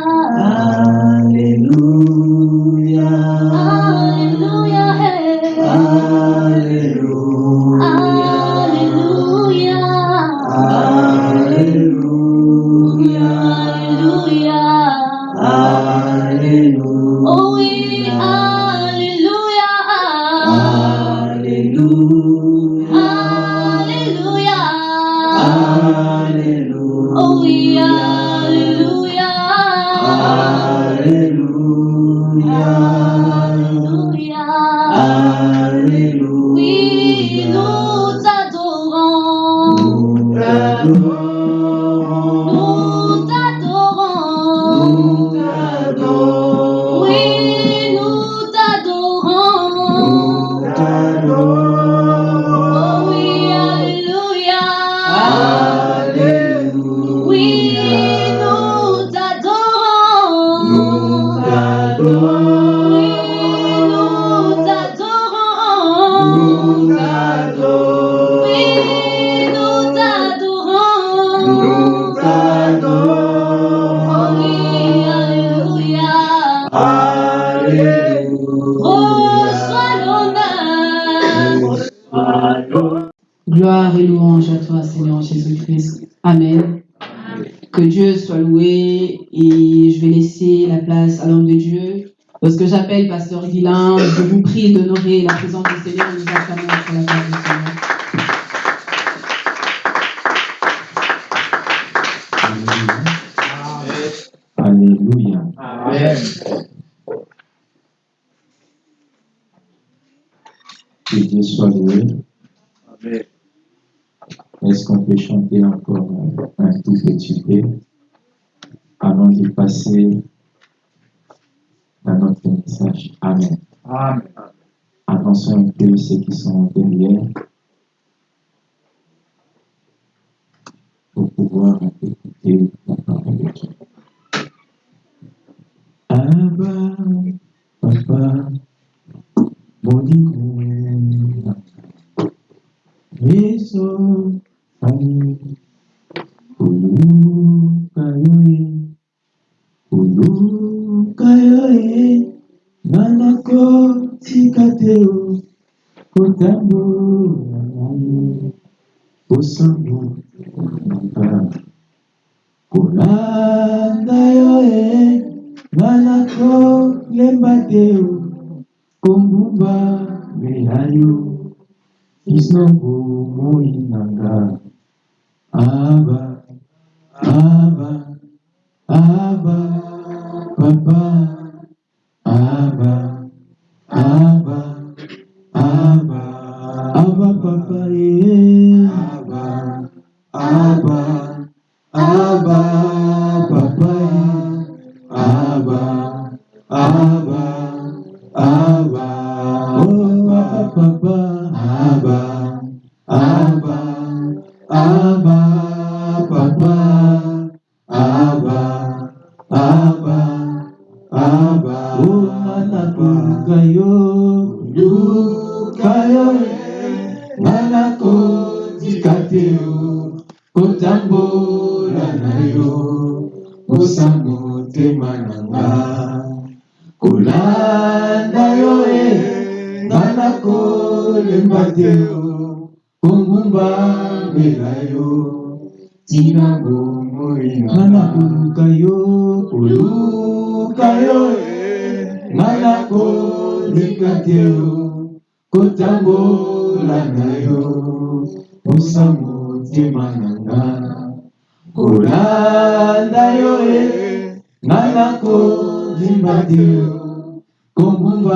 Alléluia. Pouvoir écouter la parole de Dieu.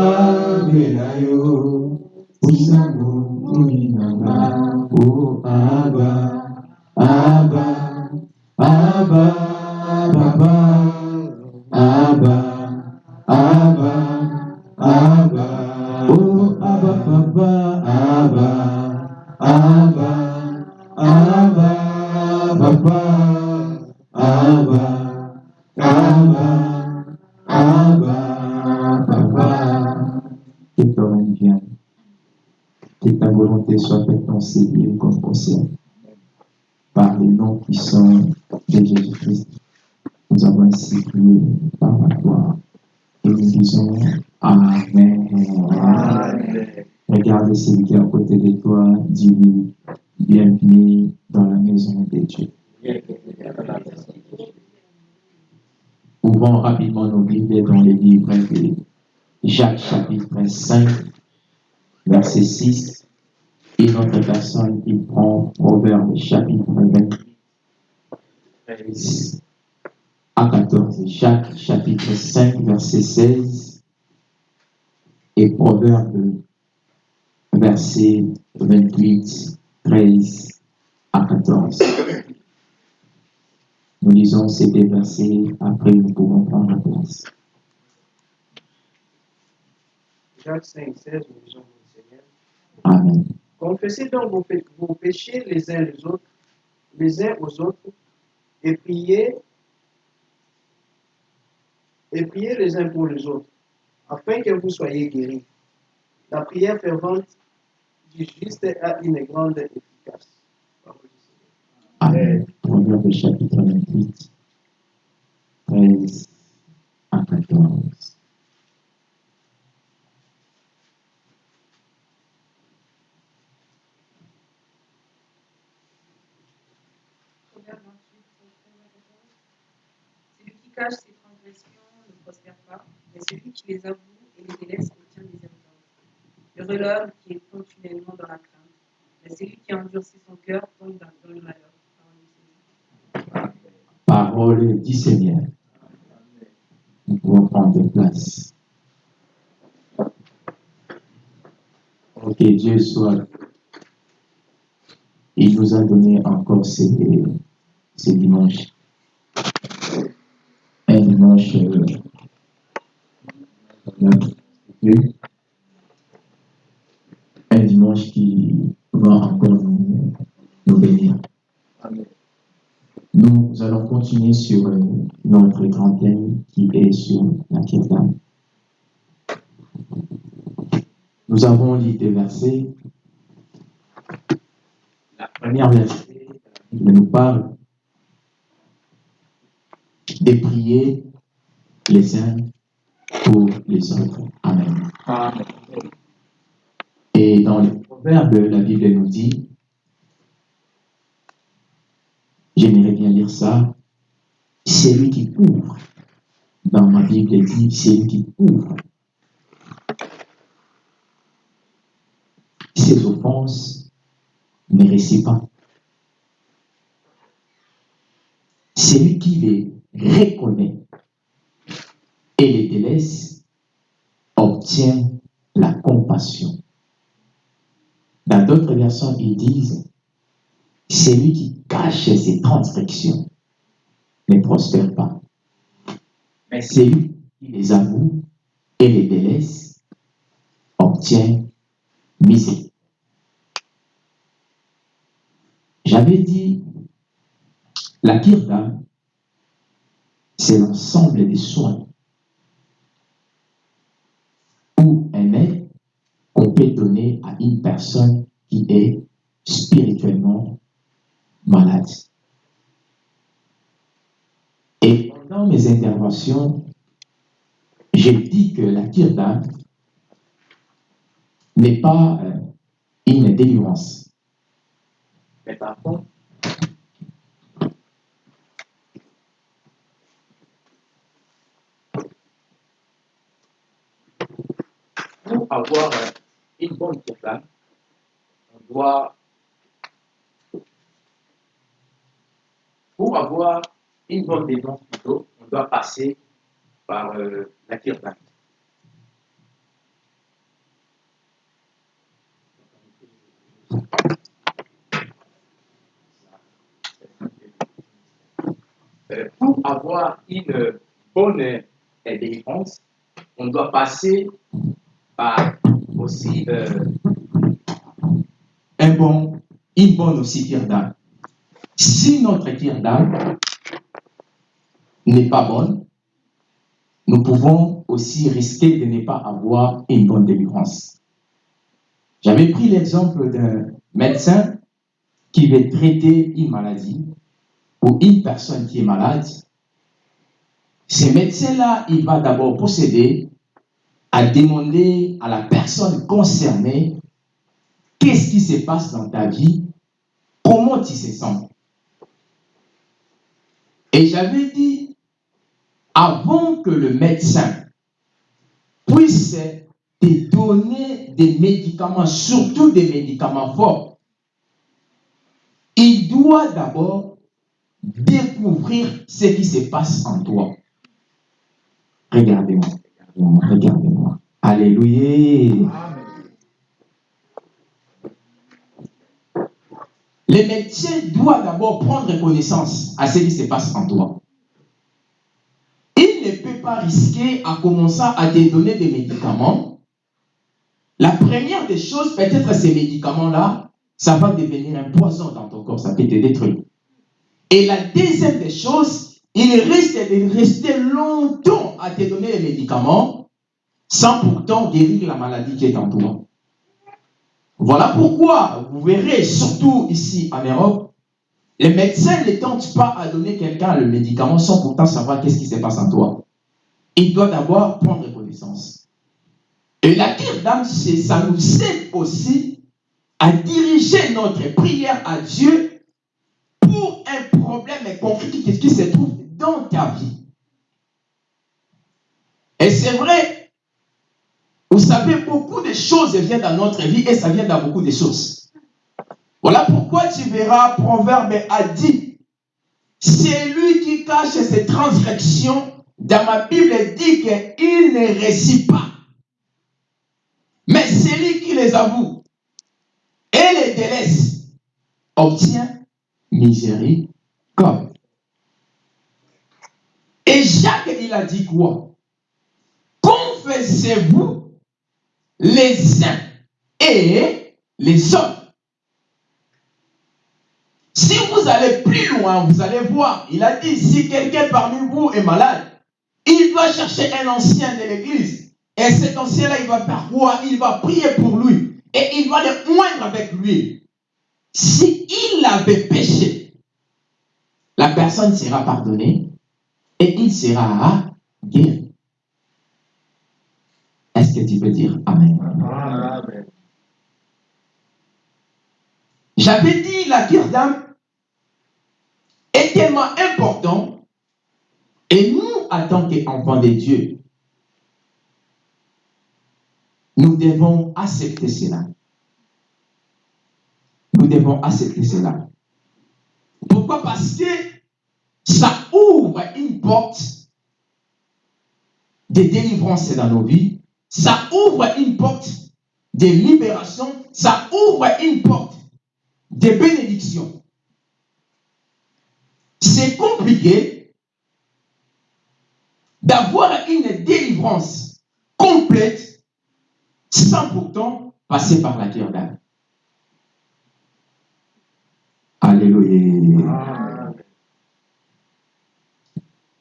Amen. Dis-lui, bienvenue dans la maison de Dieu. Ouvrons rapidement nos Bibles dans les livres de Jacques chapitre 5, verset 6. Et notre personne qui prend Proverbe chapitre 28, 13 à 14. Jacques chapitre 5, verset 16. Et Proverbe verset 28, 13 à 14. Nous lisons ces deux versets, après nous pouvons prendre place. Jacques 5, 16, nous lisons le Seigneur. Amen. Confessez donc vos péchés les uns les autres, les uns aux autres, et priez, et priez les uns pour les autres, afin que vous soyez guéris. La prière fervente du juste a une grande efficace. Amen. Proverbe chapitre 28, 13 à 14. Proverbe 28, 13 à 14. Celui qui cache ses transgressions ne prospère pas, mais celui qui les avoue et les délaisse obtient des héritages. Heureux l'homme qui est continuellement dans la crainte, mais celui qui endurcit son cœur tombe dans, le malheur. Parole du Seigneur. Nous pouvons prendre place. Ok, Dieu soit. Il nous a donné encore ces, ces dimanches. Un dimanche. euh, continuer sur euh, notre grand thème qui est sur la Kirtan. Nous avons lu des versets. La première verset, nous parle de prier les uns pour les autres. Amen. Amen. Et dans les proverbes, la Bible nous dit, j'aimerais bien lire ça, celui qui ouvre, dans ma Bible il dit, celui qui ouvre ses offenses ne réussit pas. Celui qui les reconnaît et les délaisse obtient la compassion. Dans d'autres versions, ils disent celui qui cache ses transgressions ne prospère pas. Mais celui qui les avoue et les délaisse obtient misère. J'avais dit, la kirtan, c'est l'ensemble des soins ou un aide qu'on peut donner à une personne qui est spirituellement malade. Pendant mes interventions, j'ai dit que la kirtan n'est pas euh, une délivrance. Mais par contre, pour avoir euh, une bonne kirtan, on doit, pour avoir une bonne délivrance plutôt, on doit passer par euh, la kirtan. Euh, pour avoir une bonne délivrance, on doit passer par aussi euh, un bon, une bonne aussi kirtan. Si notre kirtan n'est pas bonne, nous pouvons aussi risquer de ne pas avoir une bonne délivrance. J'avais pris l'exemple d'un médecin qui veut traiter une maladie ou une personne qui est malade Ce médecin-là, il va d'abord procéder à demander à la personne concernée qu'est-ce qui se passe dans ta vie, comment tu se sens. Et j'avais dit, avant que le médecin puisse te donner des médicaments, surtout des médicaments forts, il doit d'abord découvrir ce qui se passe en toi. Regardez-moi, regardez-moi, regardez-moi. Alléluia. Le médecin doit d'abord prendre connaissance à ce qui se passe en toi. Pas risquer à commencer à te donner des médicaments. La première des choses, peut-être ces médicaments-là, ça va devenir un poison dans ton corps, ça peut te détruire. Et la deuxième des choses, il risque de rester longtemps à te donner les médicaments sans pourtant guérir la maladie qui est en toi. Voilà pourquoi vous verrez, surtout ici en Europe, les médecins ne tentent pas à donner quelqu'un le médicament sans pourtant savoir qu'est-ce qui se passe en toi. Il doit d'abord prendre connaissance. Et la d'âme, ça nous aide aussi à diriger notre prière à Dieu pour un problème concret qui se trouve dans ta vie. Et c'est vrai, vous savez, beaucoup de choses viennent dans notre vie et ça vient dans beaucoup de choses. Voilà pourquoi tu verras, Proverbe a dit, c'est lui qui cache ses transgressions. Dans ma Bible, dit qu'il ne récit pas. Mais celui qui les avoue et les délaisse obtient miséricorde. Et Jacques, il a dit quoi? Confessez-vous les uns et les autres. Si vous allez plus loin, vous allez voir, il a dit, si quelqu'un parmi vous est malade, il doit chercher un ancien de l'église. Et cet ancien-là, il va faire quoi Il va prier pour lui. Et il va le moindre avec lui. Si il avait péché, la personne sera pardonnée et il sera guéri. Est-ce que tu peux dire Amen? Amen. J'avais dit la cure d'âme est tellement important et nous, en tant qu'enfants de Dieu, nous devons accepter cela. Nous devons accepter cela. Pourquoi? Parce que ça ouvre une porte de délivrance dans nos vies. Ça ouvre une porte de libération. Ça ouvre une porte de bénédiction. C'est compliqué d'avoir une délivrance complète sans pourtant passer par la cœur d'âme. Alléluia.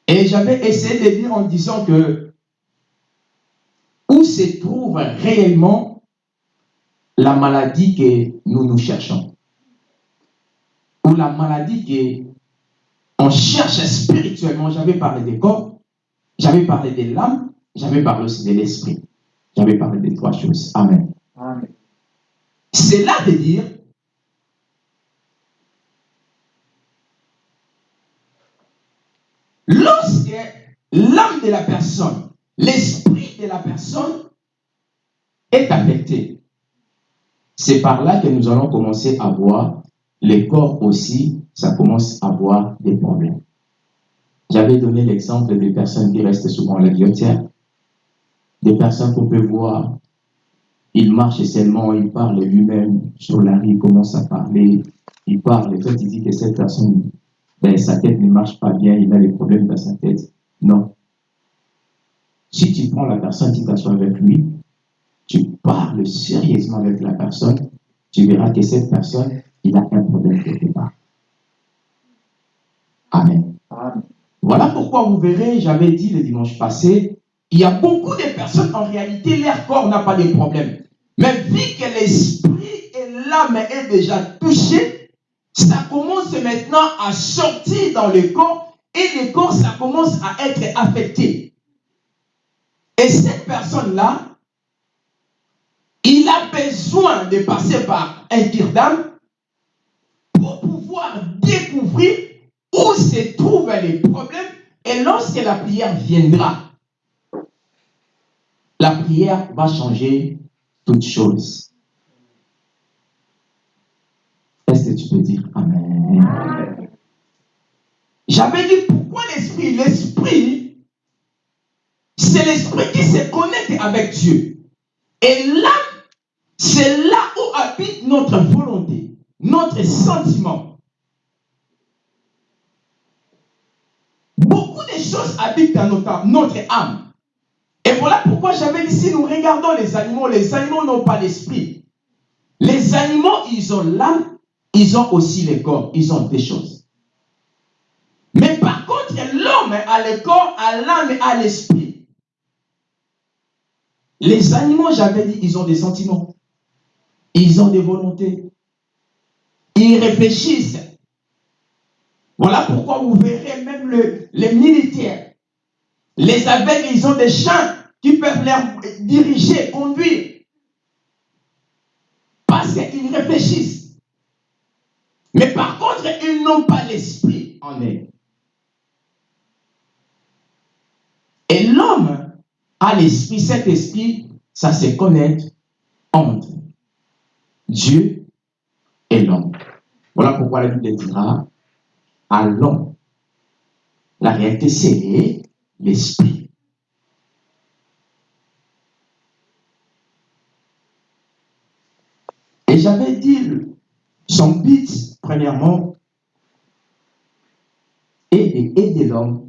Et j'avais essayé de dire en disant que où se trouve réellement la maladie que nous nous cherchons? Ou la maladie que on cherche spirituellement? J'avais parlé des corps, j'avais parlé de l'âme, j'avais parlé aussi de l'esprit. J'avais parlé des trois choses. Amen. Amen. C'est là de dire lorsque l'âme de la personne, l'esprit de la personne est affecté, c'est par là que nous allons commencer à voir les corps aussi, ça commence à avoir des problèmes. J'avais donné l'exemple des personnes qui restent souvent à la guillotière, des personnes qu'on peut voir il marche seulement, il parle lui-même sur la rue, il commence à parler, il parle, et toi tu dis que cette personne, ben, sa tête ne marche pas bien, il a des problèmes dans sa tête. Non. Si tu prends la personne, tu t'assois avec lui, tu parles sérieusement avec la personne, tu verras que cette personne, il a un problème quelque part. Amen. Amen. Voilà pourquoi vous verrez, j'avais dit le dimanche passé, il y a beaucoup de personnes, en réalité, leur corps n'a pas de problème. Mais vu que l'esprit et l'âme est déjà touché, ça commence maintenant à sortir dans le corps et le corps, ça commence à être affecté. Et cette personne-là, il a besoin de passer par un tir pour pouvoir découvrir où se trouvent les problèmes et lorsque la prière viendra, la prière va changer toutes choses. Est-ce que tu peux dire Amen? J'avais dit pourquoi l'esprit? L'esprit, c'est l'esprit qui se connecte avec Dieu. Et l'âme, c'est là où habite notre volonté, notre sentiment. Choses habitent dans notre, notre âme. Et voilà pourquoi j'avais dit, si nous regardons les animaux, les animaux n'ont pas d'esprit. Les animaux, ils ont l'âme, ils ont aussi le corps, ils ont des choses. Mais par contre, l'homme a le corps, a l'âme et a l'esprit. Les animaux, j'avais dit, ils ont des sentiments. Ils ont des volontés. Ils réfléchissent. Voilà pourquoi vous verrez même le- les militaires. Les aveugles, ils ont des champs qui peuvent les diriger, conduire. Parce qu'ils réfléchissent. Mais par contre, ils n'ont pas l'esprit en eux. Et l'homme a l'esprit, cet esprit, ça se connecte entre Dieu et l'homme. Voilà pourquoi la Bible dira allons. La réalité, c'est l'esprit. Et j'avais dit, son but, premièrement, est d'aider l'homme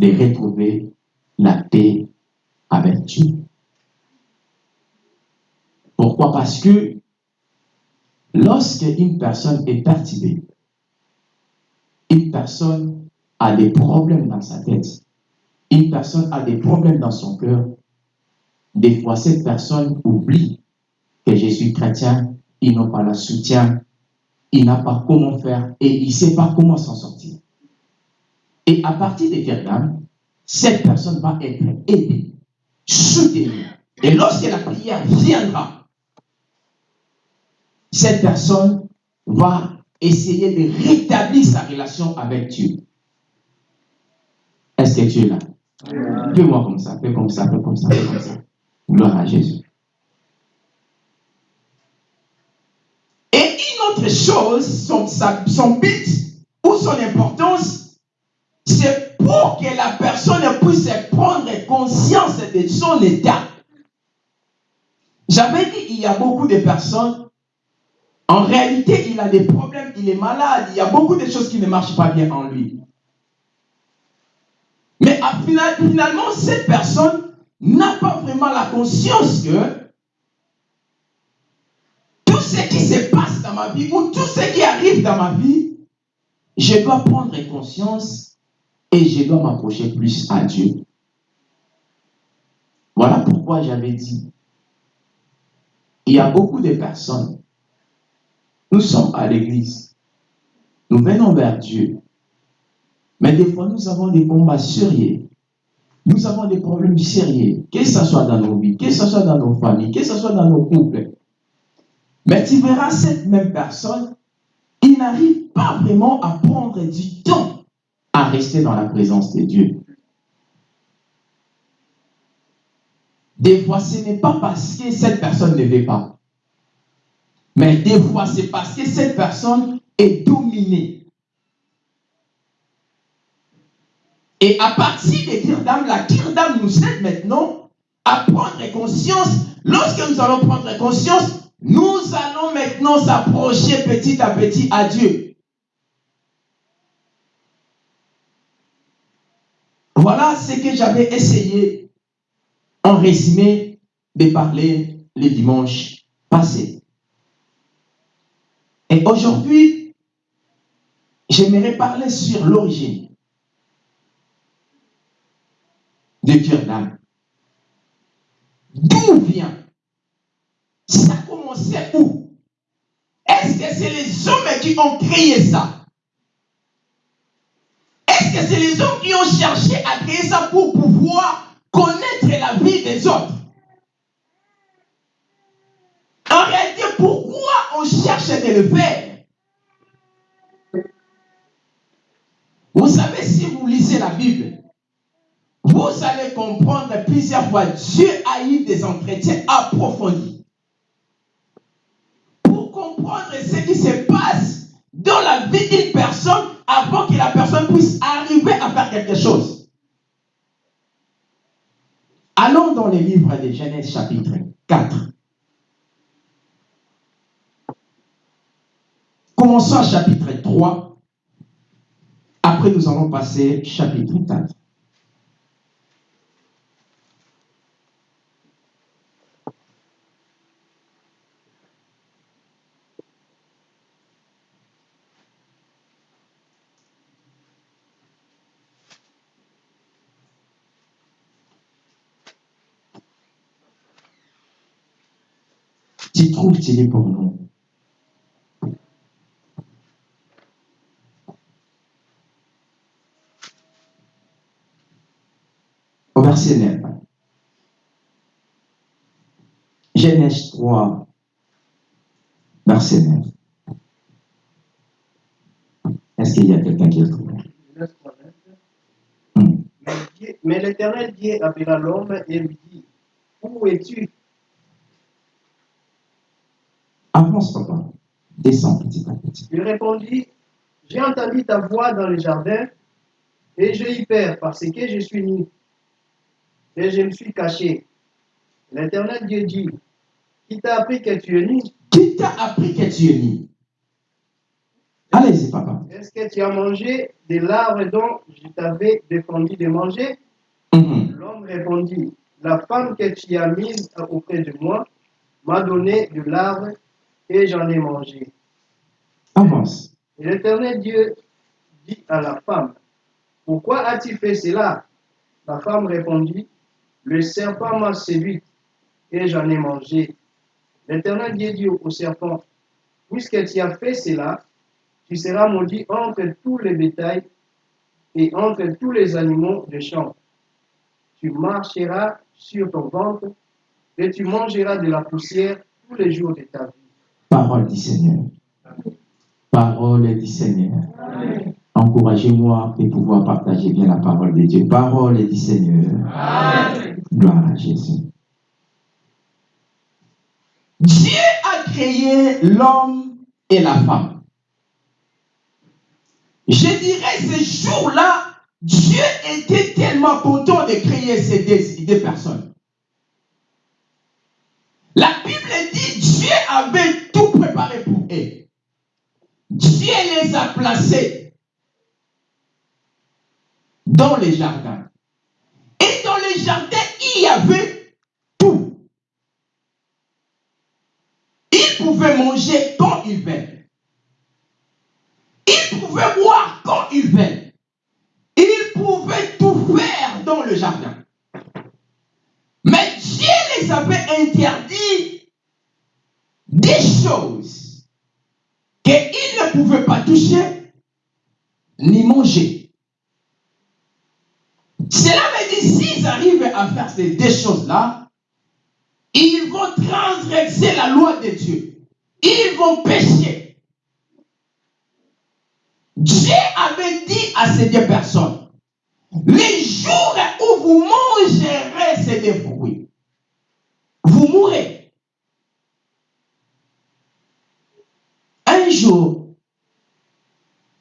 de retrouver la paix avec Dieu. Pourquoi? Parce que lorsque une personne est perturbée, une personne a des problèmes dans sa tête, une personne a des problèmes dans son cœur, des fois cette personne oublie que je suis chrétien, il n'a pas le soutien, il n'a pas comment faire et il ne sait pas comment s'en sortir. Et à partir de dame, cette personne va être aidée, soutenue. Et lorsque la prière viendra, cette personne va essayer de rétablir sa relation avec Dieu. Est-ce que tu es là? Fais-moi comme ça, fais comme ça, fais comme ça, fais comme ça. Gloire à Jésus. Et une autre chose, son, son but ou son importance, c'est pour que la personne puisse prendre conscience de son état. J'avais dit, il y a beaucoup de personnes, en réalité, il a des problèmes, il est malade, il y a beaucoup de choses qui ne marchent pas bien en lui. Mais finalement, cette personne n'a pas vraiment la conscience que tout ce qui se passe dans ma vie ou tout ce qui arrive dans ma vie, je dois prendre conscience et je dois m'approcher plus à Dieu. Voilà pourquoi j'avais dit, il y a beaucoup de personnes, nous sommes à l'église, nous venons vers Dieu, mais des fois nous avons des combats sérieux, nous avons des problèmes sérieux, que ce soit dans nos vies, que ce soit dans nos familles, que ce soit dans nos couples. Mais tu verras cette même personne, il n'arrive pas vraiment à prendre du temps à rester dans la présence de Dieu. Des fois, ce n'est pas parce que cette personne ne veut pas. Mais des fois, c'est parce que cette personne est dominée. Et à partir des tirs d'âme, la tire d'âme nous aide maintenant à prendre conscience. Lorsque nous allons prendre conscience, nous allons maintenant s'approcher petit à petit à Dieu. Voilà ce que j'avais essayé en résumé de parler le dimanche passé. Et aujourd'hui, j'aimerais parler sur l'origine de d'âme. D'où vient? Ça a commencé où? Est-ce que c'est les hommes qui ont créé ça? Est-ce que c'est les hommes qui ont cherché à créer ça pour pouvoir connaître la vie des autres En réalité, pourquoi on cherche de le faire Vous savez, si vous lisez la Bible, vous allez comprendre plusieurs fois, Dieu a eu des entretiens approfondis pour comprendre ce qui se passe dans la vie d'une personne avant que la personne puisse arriver à faire quelque chose. Allons dans le livre de Genèse chapitre 4. Commençons chapitre 3. Après, nous allons passer chapitre 4. Tu trouves, tu es pour nous. Au verset 9. Genèse 3, verset 9. Est-ce qu'il y a quelqu'un qui le trouve? Genèse 3, neuf. Hmm. Mais l'Éternel Dieu appela l'homme et lui dit, Où es-tu? Avance, papa. Descends petit à petit. Il répondit, J'ai entendu ta voix dans le jardin, et j'ai eu peur parce que je suis nu. Et je me suis caché. L'Éternel Dieu dit, Qui t'a appris que tu es nu Qui t'a appris que tu es nu Allez-y, papa. Est-ce que tu as mangé de l'arbre dont je t'avais défendu de manger? Mhm. L'homme répondit, La femme que tu as mise auprès de moi m'a donné de l'arbre et j'en ai mangé. Avance. Et l'Éternel Dieu dit à la femme, Pourquoi as-tu fait cela? La femme répondit, Le serpent m'a séduite et j'en ai mangé. L'Éternel Dieu dit au serpent, Puisque tu as fait cela, tu seras maudit entre tous les bétails et entre tous les animaux de champ. Tu marcheras sur ton ventre et tu mangeras de la poussière tous les jours de ta vie. Parole du Seigneur. Parole du Seigneur. Encouragez-moi de pouvoir partager bien la parole de Dieu. Parole du Seigneur. Gloire à Jésus. Dieu a créé l'homme et la femme. Je dirais ce jour-là, Dieu était tellement content de créer ces deux, personnes. La Bible dit Dieu avait tout préparé pour eux. Dieu les a placés dans les jardins. Et dans les jardins, il y avait tout. Ils pouvaient manger quand ils veulent. Ils pouvaient boire quand ils veulent. Ils pouvaient tout faire dans le jardin. Mais Dieu les avait interdit des choses qu'ils ne pouvaient pas toucher ni manger. Cela veut dire s'ils arrivent à faire ces deux choses-là, ils vont transgresser la loi de Dieu. Ils vont pécher. Dieu avait dit à ces deux personnes, les jours où vous mangerez ces deux fruits, vous mourrez. Un jour,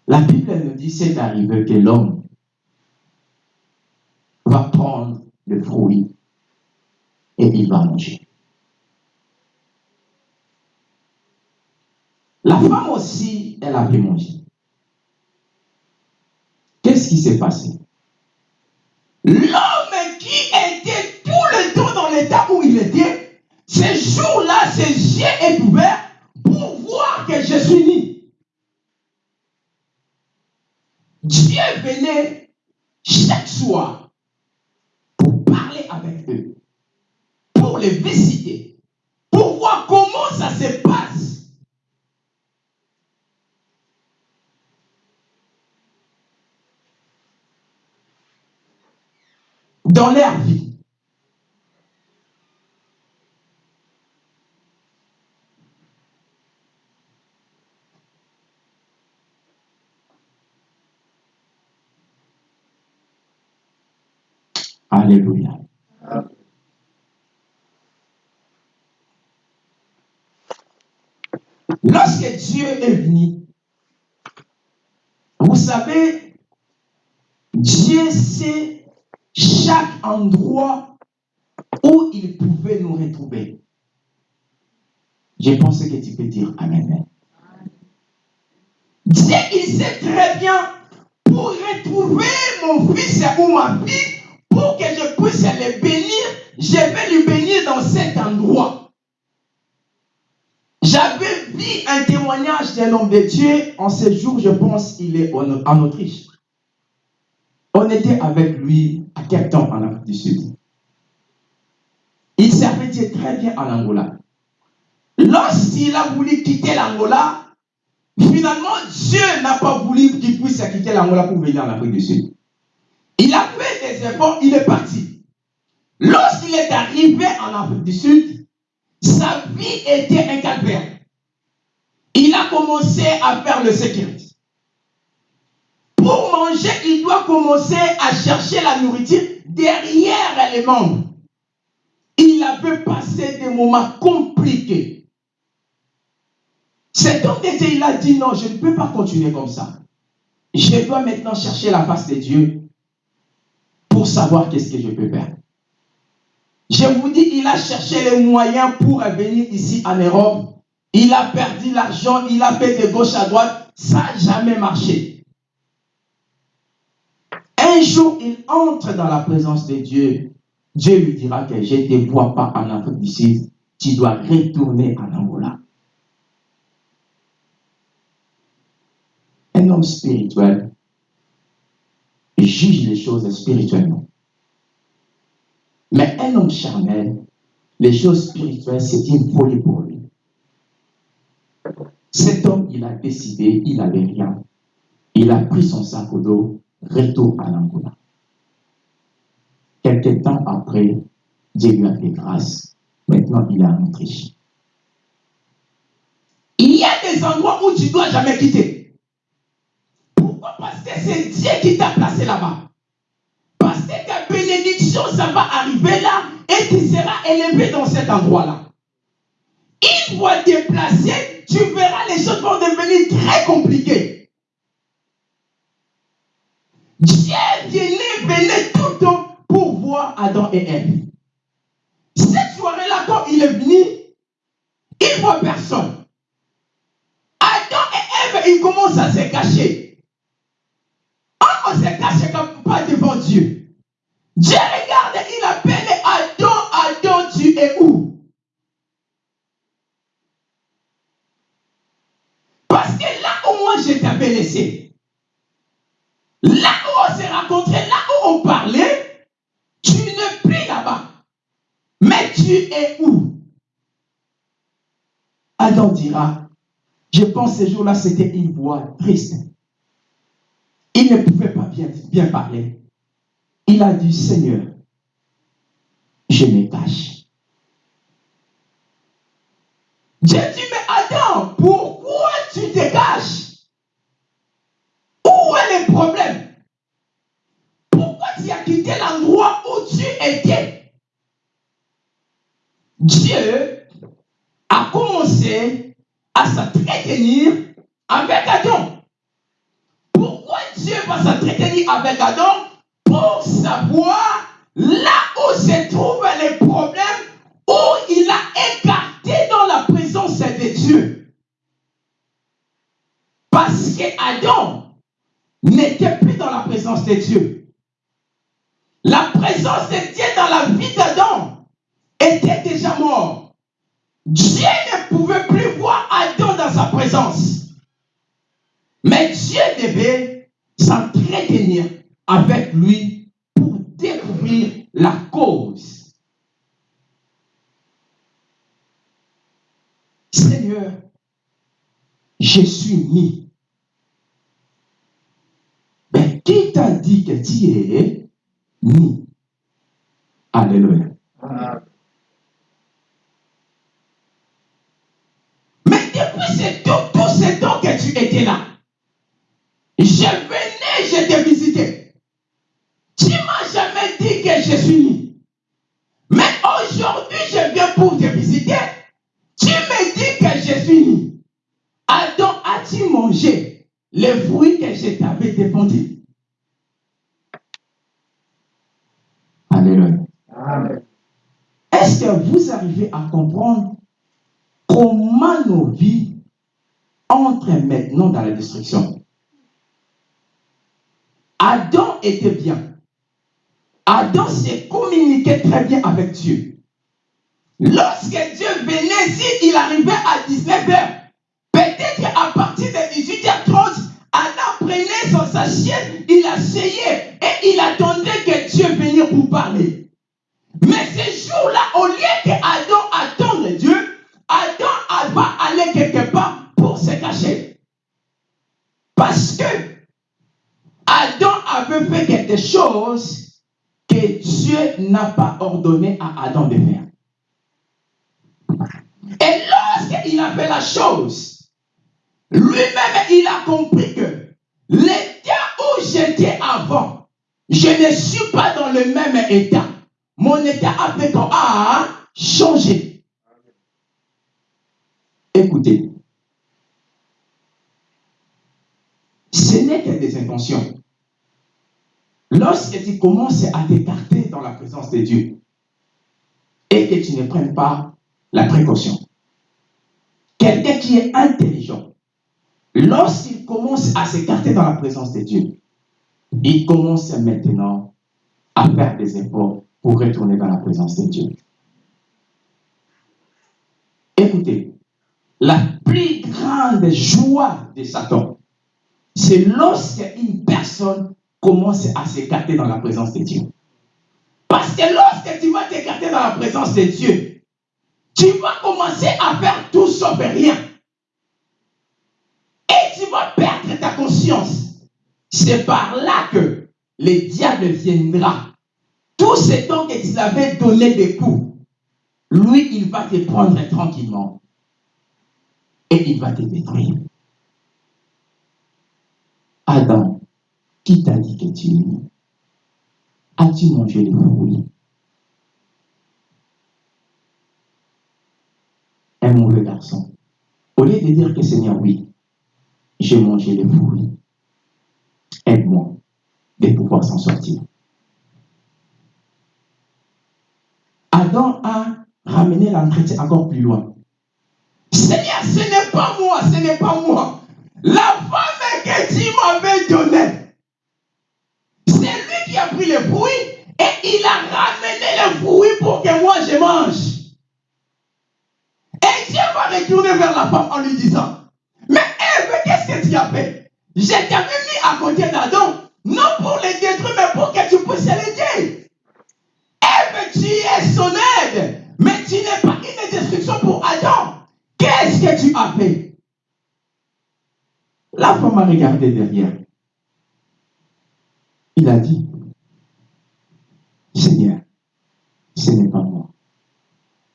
la Bible nous dit c'est arrivé que l'homme va prendre le fruit et il va manger. La femme aussi, elle avait mangé. Qu'est-ce qui s'est passé? L'homme qui était tout le temps dans l'état où il était, ce jour-là, ses yeux est ouvert pour voir que je suis né. Dieu venait chaque soir pour parler avec eux, pour les visiter, pour voir comment ça se passe. Dans leur vie. Alléluia. Lorsque Dieu est venu, vous savez, Dieu sait chaque endroit où il pouvait nous retrouver. Je pense que tu peux dire Amen. Dieu, il sait très bien pour retrouver mon fils ou ma fille, pour que je puisse le bénir, je vais le bénir dans cet endroit. J'avais vu un témoignage d'un homme de Dieu en ce jour, je pense, il est en Autriche. On était avec lui à Cape Town, en Afrique du Sud. Il servait Dieu très bien en Angola. Lorsqu'il a voulu quitter l'Angola, finalement, Dieu n'a pas voulu qu'il puisse quitter l'Angola pour venir en Afrique du Sud. Il a fait des efforts, il est parti. Lorsqu'il est arrivé en Afrique du Sud, sa vie était un calvaire. Il a commencé à faire le sécurité. Pour manger, il doit commencer à chercher la nourriture derrière les membres. Il avait passé des moments compliqués. Cet homme d'été, il a dit non, je ne peux pas continuer comme ça. Je dois maintenant chercher la face de Dieu pour savoir qu'est-ce que je peux faire. Je vous dis, il a cherché les moyens pour venir ici en Europe. Il a perdu l'argent, il a fait de gauche à droite. Ça n'a jamais marché. Un jour, il entre dans la présence de Dieu. Dieu lui dira que je ne te vois pas en Afrique Sud. Tu dois retourner en Angola. Un homme spirituel juge les choses spirituellement. Mais un homme charnel, les choses spirituelles, c'est une folie pour lui. Cet homme, il a décidé, il n'avait rien. Il a pris son sac au dos, retour à l'Angola. Quelque temps après, Dieu lui a fait grâce. Maintenant, il est en Autriche. Il y a des endroits où tu ne dois jamais quitter. Pourquoi? Parce que c'est Dieu qui t'a placé là-bas. Parce que ta bénédiction, ça va arriver là et tu seras élevé dans cet endroit-là. Une fois déplacé, tu verras les choses vont devenir très compliquées. Dieu venait tout temps pour voir Adam et Ève. Cette soirée-là, quand il est venu, il voit personne. Adam et Ève, ils commencent à se cacher. On se cache comme pas devant Dieu. Dieu regarde, il appelle Adam, Adam, tu es où? Parce que là où moi je t'avais laissé, là où on s'est rencontrés, là où on parlait, tu n'es plus là-bas. Mais tu es où? Adam dira, je pense ce jour-là, c'était une voix triste. Il ne pouvait pas bien, parler. Il a dit, Seigneur, je me cache. Dieu dit, mais Adam, pourquoi Dieu a commencé à s'entretenir avec Adam. Pourquoi Dieu va s'entretenir avec Adam? Pour savoir là où se trouvent les problèmes, où il a écarté dans la présence de Dieu. Parce que Adam n'était plus dans la présence de Dieu. La présence de Dieu dans la vie d'Adam était déjà mort. Dieu ne pouvait plus voir Adam dans sa présence. Mais Dieu devait s'entretenir avec lui pour découvrir la cause. Seigneur, je suis mis. Mais qui t'a dit que tu es? Alléluia. Mais depuis tout ce temps que tu étais là, je venais, je te visitais. Tu m'as jamais dit que je suis né. Mais aujourd'hui, je viens pour te visiter. Tu me dis que je suis né. Adam, as-tu mangé les fruits que je t'avais défendus Alléluia. Amen. Est-ce que vous arrivez à comprendre comment nos vies entrent maintenant dans la destruction Adam était bien. Adam s'est communiqué très bien avec Dieu. Lorsque Dieu venait, s'il arrivait à 19h, peut-être à partir de 18h30, Adam prenait son sachet, il asseyait et il attendait que Dieu vienne pour parler. Mais ce jour-là, au lieu que Adam attende Dieu, Adam va aller quelque part pour se cacher. Parce que Adam avait fait quelque chose que Dieu n'a pas ordonné à Adam de faire. Et lorsqu'il a fait la chose, lui-même, il a compris que l'état où j'étais avant, je ne suis pas dans le même état. Mon état avec a changé. Écoutez, ce n'est que des intentions. Lorsque tu commences à t'écarter dans la présence de Dieu et que tu ne prennes pas la précaution, quelqu'un qui est intelligent, lorsqu'il commence à s'écarter dans la présence de Dieu, il commence maintenant à faire des efforts pour retourner dans la présence de Dieu. Écoutez, la plus grande joie de Satan, c'est lorsque une personne commence à s'écarter dans la présence de Dieu. Parce que lorsque tu vas t'écarter dans la présence de Dieu, tu vas commencer à faire tout sauf rien. Et tu vas perdre ta conscience. C'est par là que le diable viendra. Tout ce temps que tu avais donné des coups, lui, il va te prendre tranquillement. Et il va te détruire. Adam, qui t'a dit que tu es As-tu mangé les fruits Un mauvais garçon. Au lieu de dire que Seigneur, oui, j'ai mangé les fruits, aide-moi de pouvoir s'en sortir. A ramené l'entretien encore plus loin. Seigneur, ce n'est pas moi, ce n'est pas moi. La femme que tu m'avais donnée, c'est lui qui a pris les fruits et il a ramené les fruits pour que moi je mange. Et Dieu va retourner vers la femme en lui disant, mais Ève, qu'est-ce que tu as fait? Je t'avais mis à côté d'Adam, non pour les détruire, mais pour que tu puisses l'aider. Tu es son aide, mais tu n'es pas une destruction pour Adam. Qu'est-ce que tu as fait? La femme a regardé derrière. Il a dit, Seigneur, ce n'est pas moi,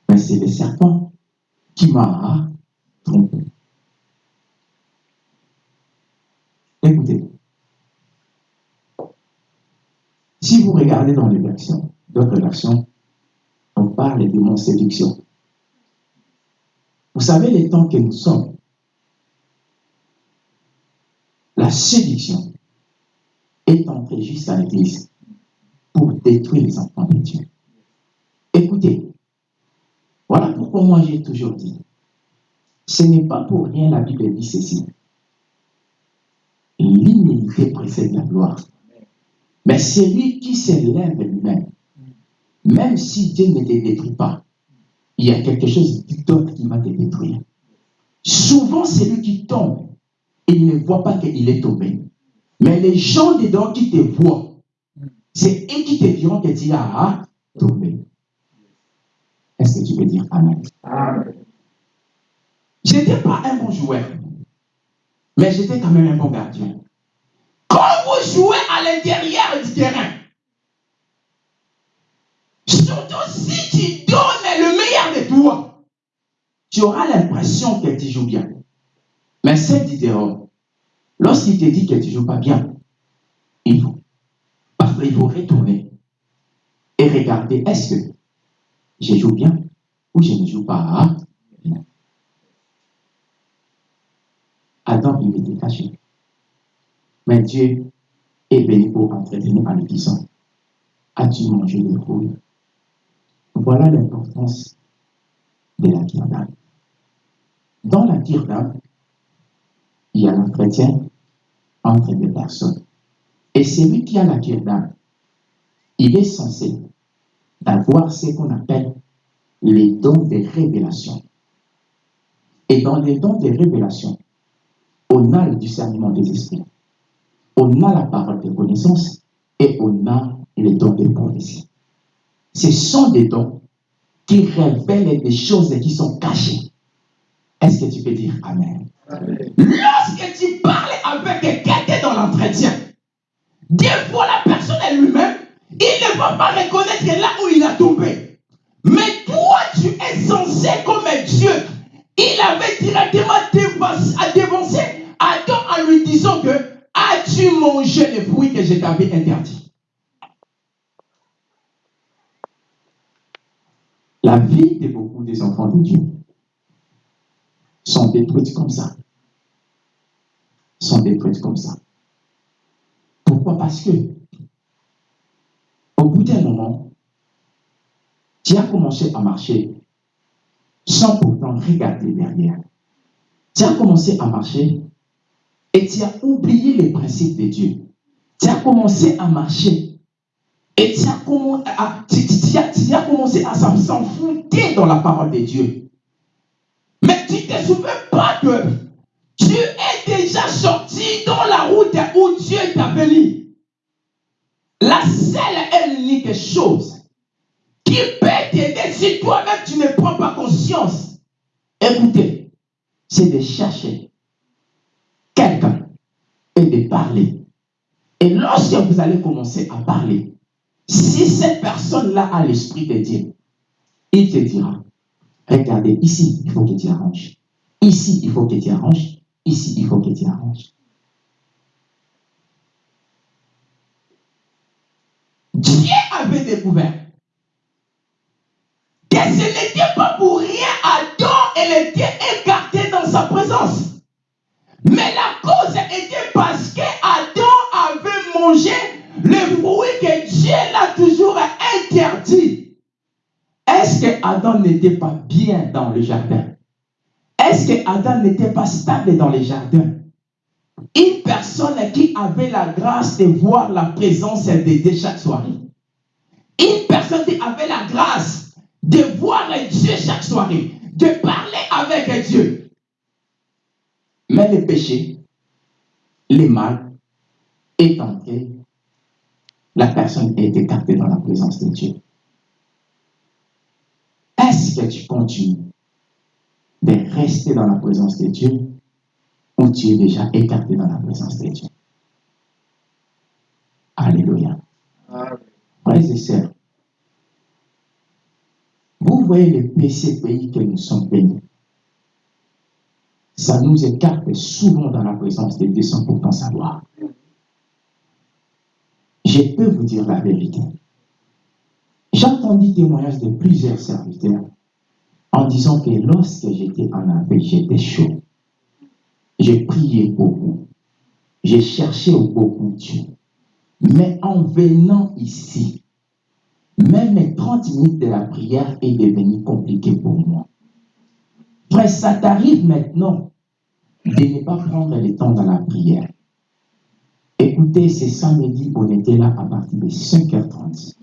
mais c'est le serpent qui m'a trompé. Écoutez, si vous regardez dans les versions, d'autres versions, on parle de mon séduction. Vous savez les temps que nous sommes. La séduction est entrée juste à l'église pour détruire les enfants de Dieu. Écoutez, voilà pourquoi moi j'ai toujours dit, ce n'est pas pour rien la Bible dit ceci. L'humilité précède la gloire. Mais celui qui s'élève lui-même, même si Dieu ne te détruit pas, il y a quelque chose d'autre qui va te détruire. Souvent, celui qui tombe, il ne voit pas qu'il est tombé. Mais les gens dedans qui te voient, c'est eux qui te diront que tu as tombé. Est-ce que tu peux dire Amen? Amen. Je n'étais pas un bon joueur, mais j'étais quand même un bon gardien. Quand vous jouez à l'intérieur du terrain, Surtout si tu donnes le meilleur de toi, tu auras l'impression que tu joues bien. Mais cette idée, lorsqu'il te dit que tu ne joues pas bien, il faut, parfois il faut retourner et regarder est-ce que je joue bien ou je ne joue pas? Adam, il était caché. Mais Dieu est venu pour entretenir en lui disant As-tu mangé le fruit voilà l'importance de la kirtan. Dans la kirtan, il y a l'entretien entre deux personnes. Et celui qui a la kirtan, il est censé d'avoir ce qu'on appelle les dons de révélation. Et dans les dons de révélation, on a le discernement des esprits, on a la parole de connaissance et on a les dons de prophétie. Ce sont des dons qui révèlent des choses qui sont cachées. Est-ce que tu peux dire Amen? Lorsque tu parles avec quelqu'un dans l'entretien, des fois la personne elle-même, il ne va pas reconnaître là où il a tombé. Mais toi, tu es censé comme un Dieu. Il avait directement à dévancer Adam en lui disant que as-tu mangé les fruits que je t'avais interdits? La vie de beaucoup des enfants de Dieu sont détruites comme ça. Sont détruites comme ça. Pourquoi? Parce que au bout d'un moment, tu as commencé à marcher sans pourtant regarder derrière. Tu as commencé à marcher et tu as oublié les principes de Dieu. Tu as commencé à marcher et tu as, commencé à s'enfouir dans la parole de Dieu. Mais tu ne te souviens pas que tu es déjà sorti dans la route où Dieu t'a mis. La seule et unique chose qui peut t'aider si toi-même tu ne prends pas conscience, écoutez, c'est de chercher quelqu'un et de parler. Et lorsque vous allez commencer à parler, si cette personne-là a l'esprit de Dieu, il te dira, regardez, ici, il faut que tu arranges. Ici, il faut que tu arranges. Ici, il faut que tu arranges. Dieu avait découvert que ce n'était pas pour rien Adam, elle était écartée dans sa présence. Mais la cause était parce que Adam avait mangé le fruit que Dieu l'a toujours interdit. Est-ce que Adam n'était pas bien dans le jardin? Est-ce que Adam n'était pas stable dans le jardin Une personne qui avait la grâce de voir la présence de Dieu chaque soirée. Une personne qui avait la grâce de voir Dieu chaque soirée, de parler avec Dieu. Mais le péché, le mal est entré la personne est écartée dans la présence de Dieu. Est-ce que tu continues de rester dans la présence de Dieu ou tu es déjà écarté dans la présence de Dieu? Alléluia. Frères et sœurs, vous voyez le PCPI que nous sommes bénis. Ça nous écarte souvent dans la présence de Dieu sans pourtant savoir je peux vous dire la vérité. J'entendis témoignage de plusieurs serviteurs en disant que lorsque j'étais en appel, j'étais chaud. J'ai prié beaucoup. J'ai cherché beaucoup Dieu. Mais en venant ici, même les 30 minutes de la prière est devenu compliqué pour moi. Ça t'arrive maintenant de ne pas prendre le temps dans la prière. Écoutez, c'est samedi, on était là à partir de 5h30.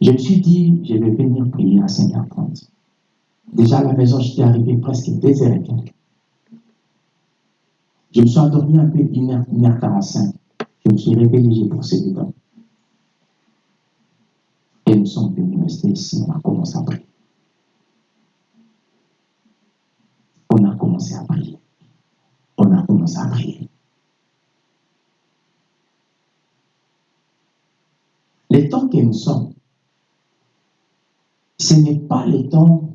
Je me suis dit, je vais venir prier à 5h30. Déjà à la maison, j'étais arrivé presque 2h15. Je me suis endormi un peu 1h45. Je me suis réveillé, j'ai poussé les. Et nous sommes venus rester ici, on a commencé à prier. On a commencé à prier on a commencé à prier. Les temps que nous sommes, ce n'est pas le temps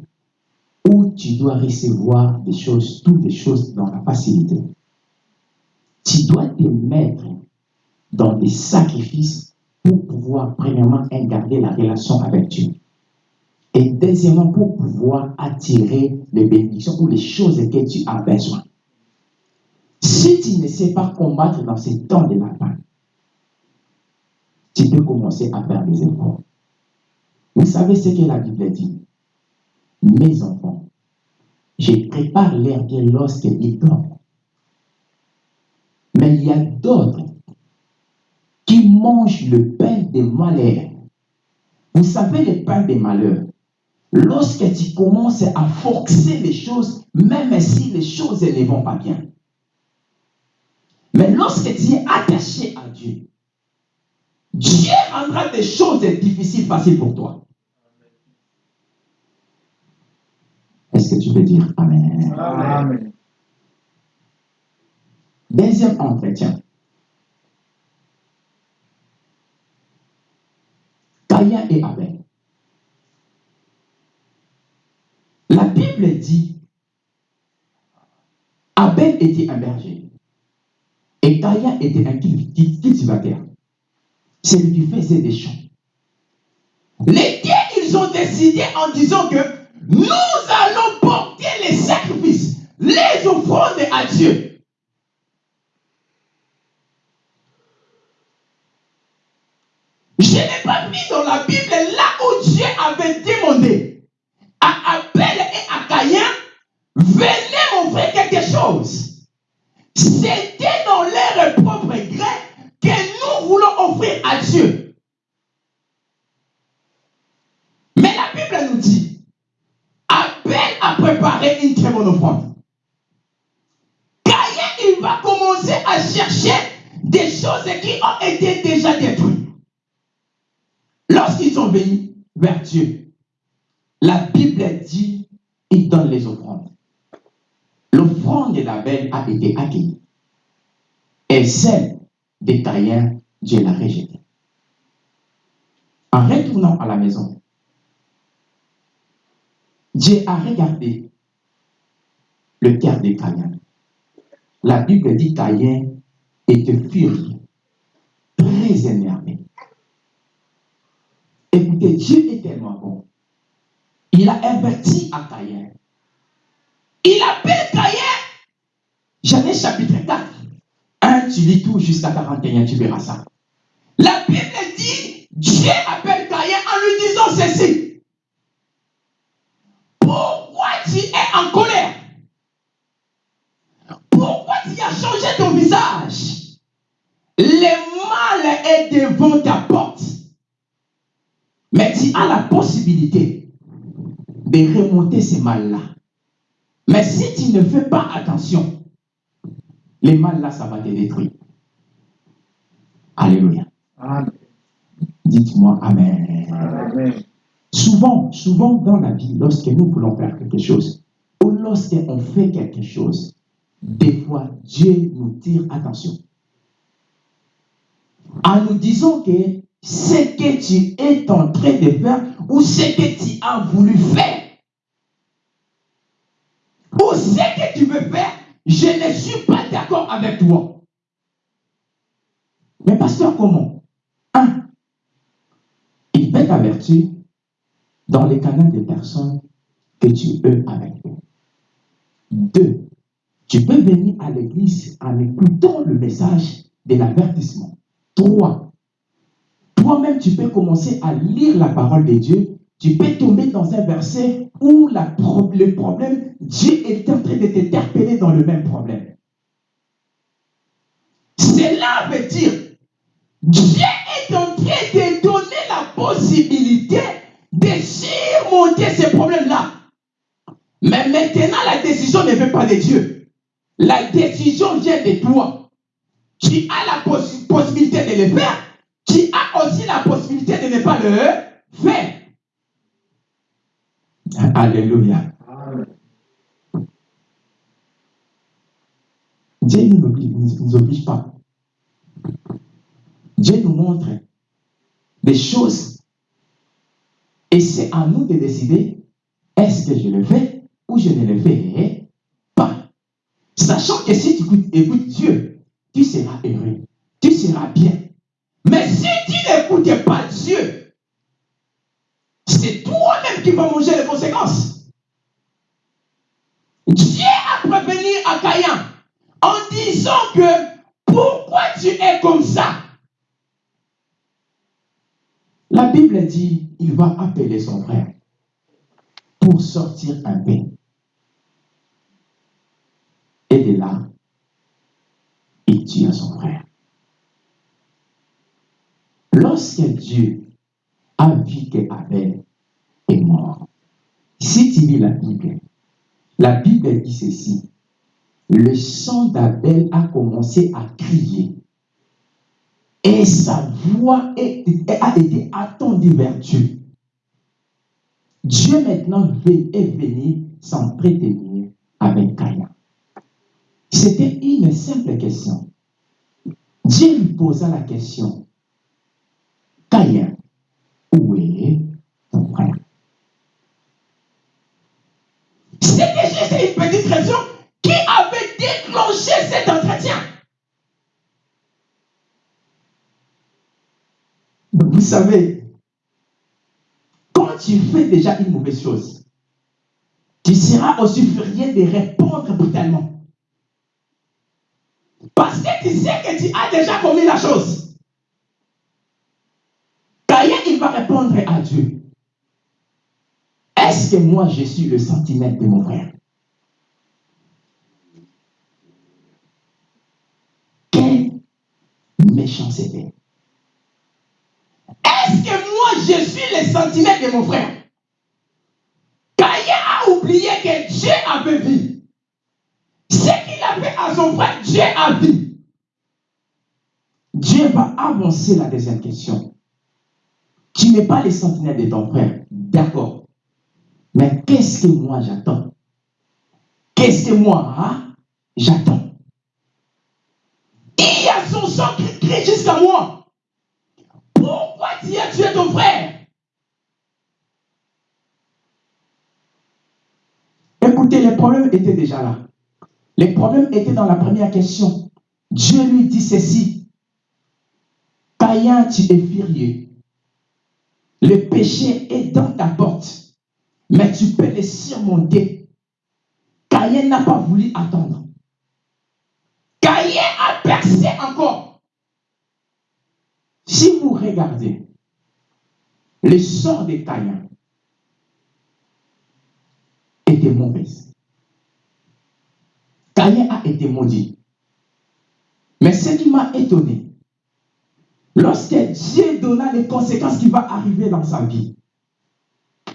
où tu dois recevoir des choses, toutes les choses dans la facilité. Tu dois te mettre dans des sacrifices pour pouvoir, premièrement, garder la relation avec Dieu. Et deuxièmement, pour pouvoir attirer les bénédictions ou les choses que tu as besoin. Si tu ne sais pas combattre dans ces temps de la fin, tu peux commencer à faire des efforts. Vous savez ce que la Bible dit? Mes enfants, je prépare l'air lorsqu'ils dorment. Mais il y a d'autres qui mangent le pain des malheurs. Vous savez, le pain des malheurs, lorsque tu commences à forcer les choses, même si les choses ne vont pas bien. Mais lorsque tu es attaché à Dieu, Dieu rendra des choses difficiles faciles pour toi. Est-ce que tu peux dire Amen? Amen. Deuxième entretien. Caïn et Abel. La Bible dit Abel était un berger et Caïn était un cultivateur. C'est lui qui faisait des champs. Les dieux, ils ont décidé en disant que nous allons porter les sacrifices, les offrandes à Dieu. Je n'ai pas mis dans la Bible là où Dieu avait demandé à Abel et à Caïn, venez m'offrir quelque chose. C'était dans leur propre gré que nous voulons offrir à Dieu. Mais la Bible nous dit, Abel a préparé une très bonne offrande. Caïn, il va commencer à chercher des choses qui ont été déjà détruites. Lorsqu'ils sont venus vers Dieu, la Bible dit, il donne les offrandes. L'offrande d'Abel a été accueillie. Et celle de Caïn, Dieu l'a rejetée. En retournant à la maison, Dieu a regardé le cœur de Caïn. La Bible dit Caïn était furieux, très énervé. Écoutez, Dieu est tellement bon. Il a averti à Caïn. Il appelle Caïn. Chapitre 4. 1, tu lis tout jusqu'à 41, tu verras ça. La Bible dit, Dieu appelle Caïn en lui disant ceci. Pourquoi tu es en colère? Pourquoi tu as changé ton visage? Le mal est devant ta porte. Mais tu as la possibilité de remonter ce mal-là. Mais si tu ne fais pas attention, le mal-là, ça va te détruire. Alléluia. Dites-moi Amen. Amen. Souvent, souvent dans la vie, lorsque nous voulons faire quelque chose, ou lorsqu'on fait quelque chose, des fois, Dieu nous tire attention. En nous disant que ce que tu es en train de faire, ou ce que tu as voulu faire, ou ce que tu veux faire, je ne suis pas d'accord avec toi. Mais pasteur, comment? Un, il peut t'avertir dans les canaux des personnes que tu es avec eux. Deux, tu peux venir à l'église en écoutant le message de l'avertissement. Trois, toi-même, tu peux commencer à lire la parole de Dieu. Tu peux tomber dans un verset où le problème, Dieu est en train de t'interpeller dans le même problème. Cela veut dire, Dieu est en train de donner la possibilité de surmonter ces problèmes-là. Mais maintenant, la décision ne vient pas de Dieu. La décision vient de toi. Tu as la possi- possibilité de le faire. Tu as aussi la possibilité de ne pas le faire. Alléluia. Dieu ne nous oblige, pas. Dieu nous montre des choses. Et c'est à nous de décider est-ce que je le fais ou je ne le fais pas. Sachant que si tu écoutes Dieu, tu seras heureux, tu seras bien. Mais si tu n'écoutes pas Dieu, c'est toi-même qui vas manger les conséquences. Dieu a prévenu à Caïn en disant que pourquoi tu es comme ça? La Bible dit il va appeler son frère pour sortir un pain. Et de là, il tue son frère. Lorsque Dieu a vu que Abel est mort, si tu lis la Bible, la Bible dit ceci. Le sang d'Abel a commencé à crier. Et sa voix a été attendue vers Dieu. Dieu maintenant est venu s'entretenir avec Caïn. C'était une simple question. Dieu lui posa la question. Caïn, savez, quand tu fais déjà une mauvaise chose, tu seras aussi furieux de répondre brutalement. Parce que tu sais que tu as déjà commis la chose. Caïn, il va répondre à Dieu. Est-ce que moi je suis le centimètre de mon frère? Quelle méchanceté. Je suis le centimètre de mon frère Caïn a oublié que Dieu avait vu. Ce qu'il a fait à son frère, Dieu a vu. Dieu va avancer la deuxième question. Tu n'es pas le centimètre de ton frère, d'accord. Mais qu'est-ce que moi j'attends? Qu'est-ce que moi hein, j'attends? Il y a son sang qui crie jusqu'à moi. Pourquoi tu tué ton frère Écoutez, les problèmes étaient déjà là. Les problèmes étaient dans la première question. Dieu lui dit ceci. Caïn, tu es furieux. Le péché est dans ta porte, mais tu peux le surmonter. Caïn n'a pas voulu attendre. Caïn a percé encore. Si vous regardez le sort de Caïn était mauvaise. Caïn a été maudit. Mais ce qui m'a étonné, lorsque Dieu donna les conséquences qui vont arriver dans sa vie,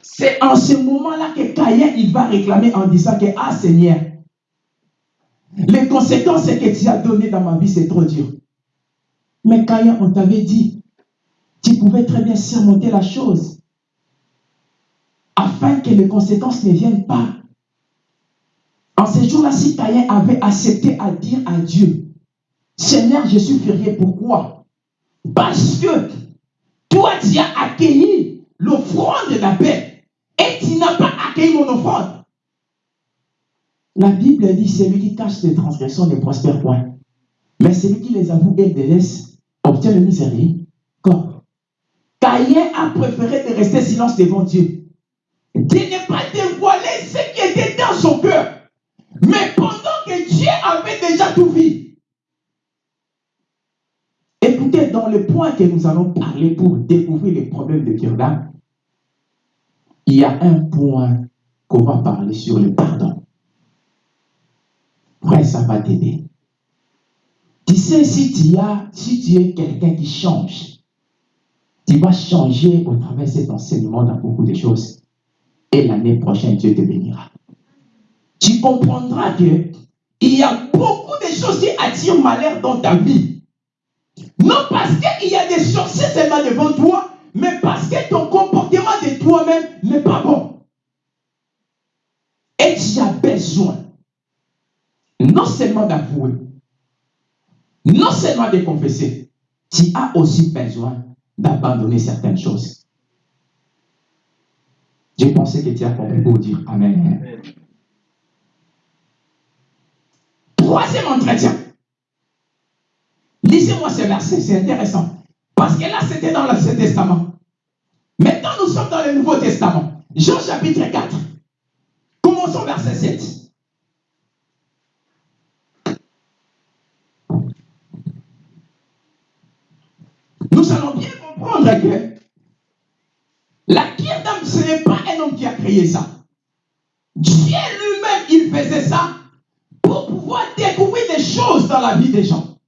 c'est en ce moment-là que Caïn il va réclamer en disant que Ah Seigneur, les conséquences que tu as données dans ma vie, c'est trop dur. Mais Caïn, on t'avait dit, tu pouvais très bien surmonter la chose afin que les conséquences ne viennent pas. En ce jour-là, si Caïn avait accepté à dire à Dieu, Seigneur, je suis furieux, pourquoi? Parce que toi, tu as accueilli l'offrande de la paix et tu n'as pas accueilli mon offrande. La Bible dit, celui qui cache ses transgressions ne prospère point. Mais celui qui les avoue et les laisse obtient le miséricorde. Caïn a préféré de rester silence devant Dieu. De ne pas dévoiler ce qui était dans son cœur. Mais pendant que Dieu avait déjà tout vu. Écoutez, dans le point que nous allons parler pour découvrir les problèmes de Kirda, il y a un point qu'on va parler sur le pardon. Frère, ça va t'aider. Tu sais, si tu, as, si tu es quelqu'un qui change, tu vas changer au travers de cet enseignement dans beaucoup de choses. Et l'année prochaine, Dieu te bénira. Tu comprendras que il y a beaucoup de choses qui attirent malheur dans ta vie. Non parce qu'il y a des sorciers seulement devant toi, mais parce que ton comportement de toi-même n'est pas bon. Et tu as besoin non seulement d'avouer, non seulement de confesser, tu as aussi besoin d'abandonner certaines choses. J'ai pensé que tu as compris pour dire Amen. Amen. Troisième entretien. Lisez-moi ce verset, c'est intéressant. Parce que là, c'était dans l'Ancien Testament. Maintenant, nous sommes dans le Nouveau Testament. Jean chapitre 4. Commençons verset 7. Nous allons bien que la d'âme, ce n'est pas un homme qui a créé ça. Dieu lui-même, il faisait ça pour pouvoir découvrir des choses dans la vie des gens.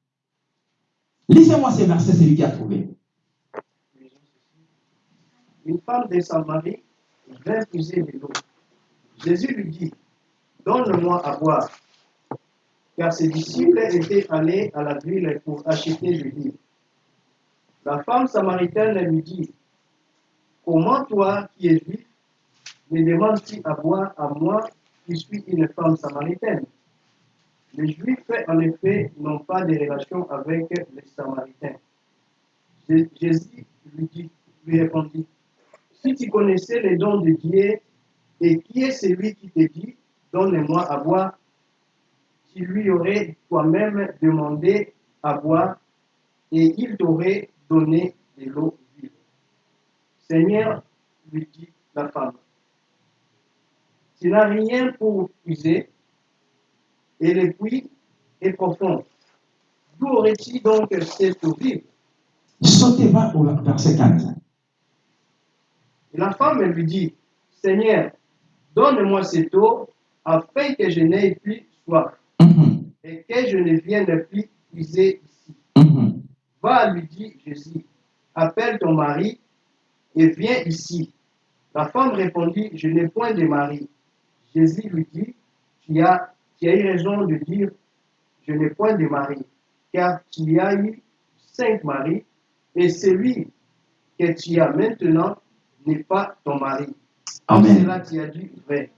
Lisez-moi ces versets, c'est lui qui a trouvé. Une femme de Samarie vint puiser de l'eau. Jésus lui dit, Donne-moi à boire. Car ses disciples étaient allés à la ville pour acheter du livre. La femme samaritaine lui dit, Comment toi qui es juif, me demandes-tu à boire à moi qui suis une femme samaritaine? Les juifs, en effet, n'ont pas de relation avec les samaritains. Jé- Jésus lui, lui répondit, Si tu connaissais les dons de Dieu, et qui est celui qui te dit, Donne-moi à boire, tu lui aurais toi-même demandé à boire, et il t'aurait donné de l'eau vive. Seigneur, lui dit la femme, tu n'as rien pour puiser, et le puits est profond. D'où aurais-tu donc cette eau vive Sautez va au verset 15. Et la femme lui dit, Seigneur, donne-moi cette eau, afin que je n'aie plus soif, Mhm, et que je ne vienne plus puiser ici. Va, lui dit Jésus, appelle ton mari et viens ici. La femme répondit, je n'ai point de mari. Jésus lui dit, tu as, tu as eu raison de dire, je n'ai point de mari, car tu as eu cinq maris, et celui que tu as maintenant n'est pas ton mari. En Amen. cela tu as dit vrai.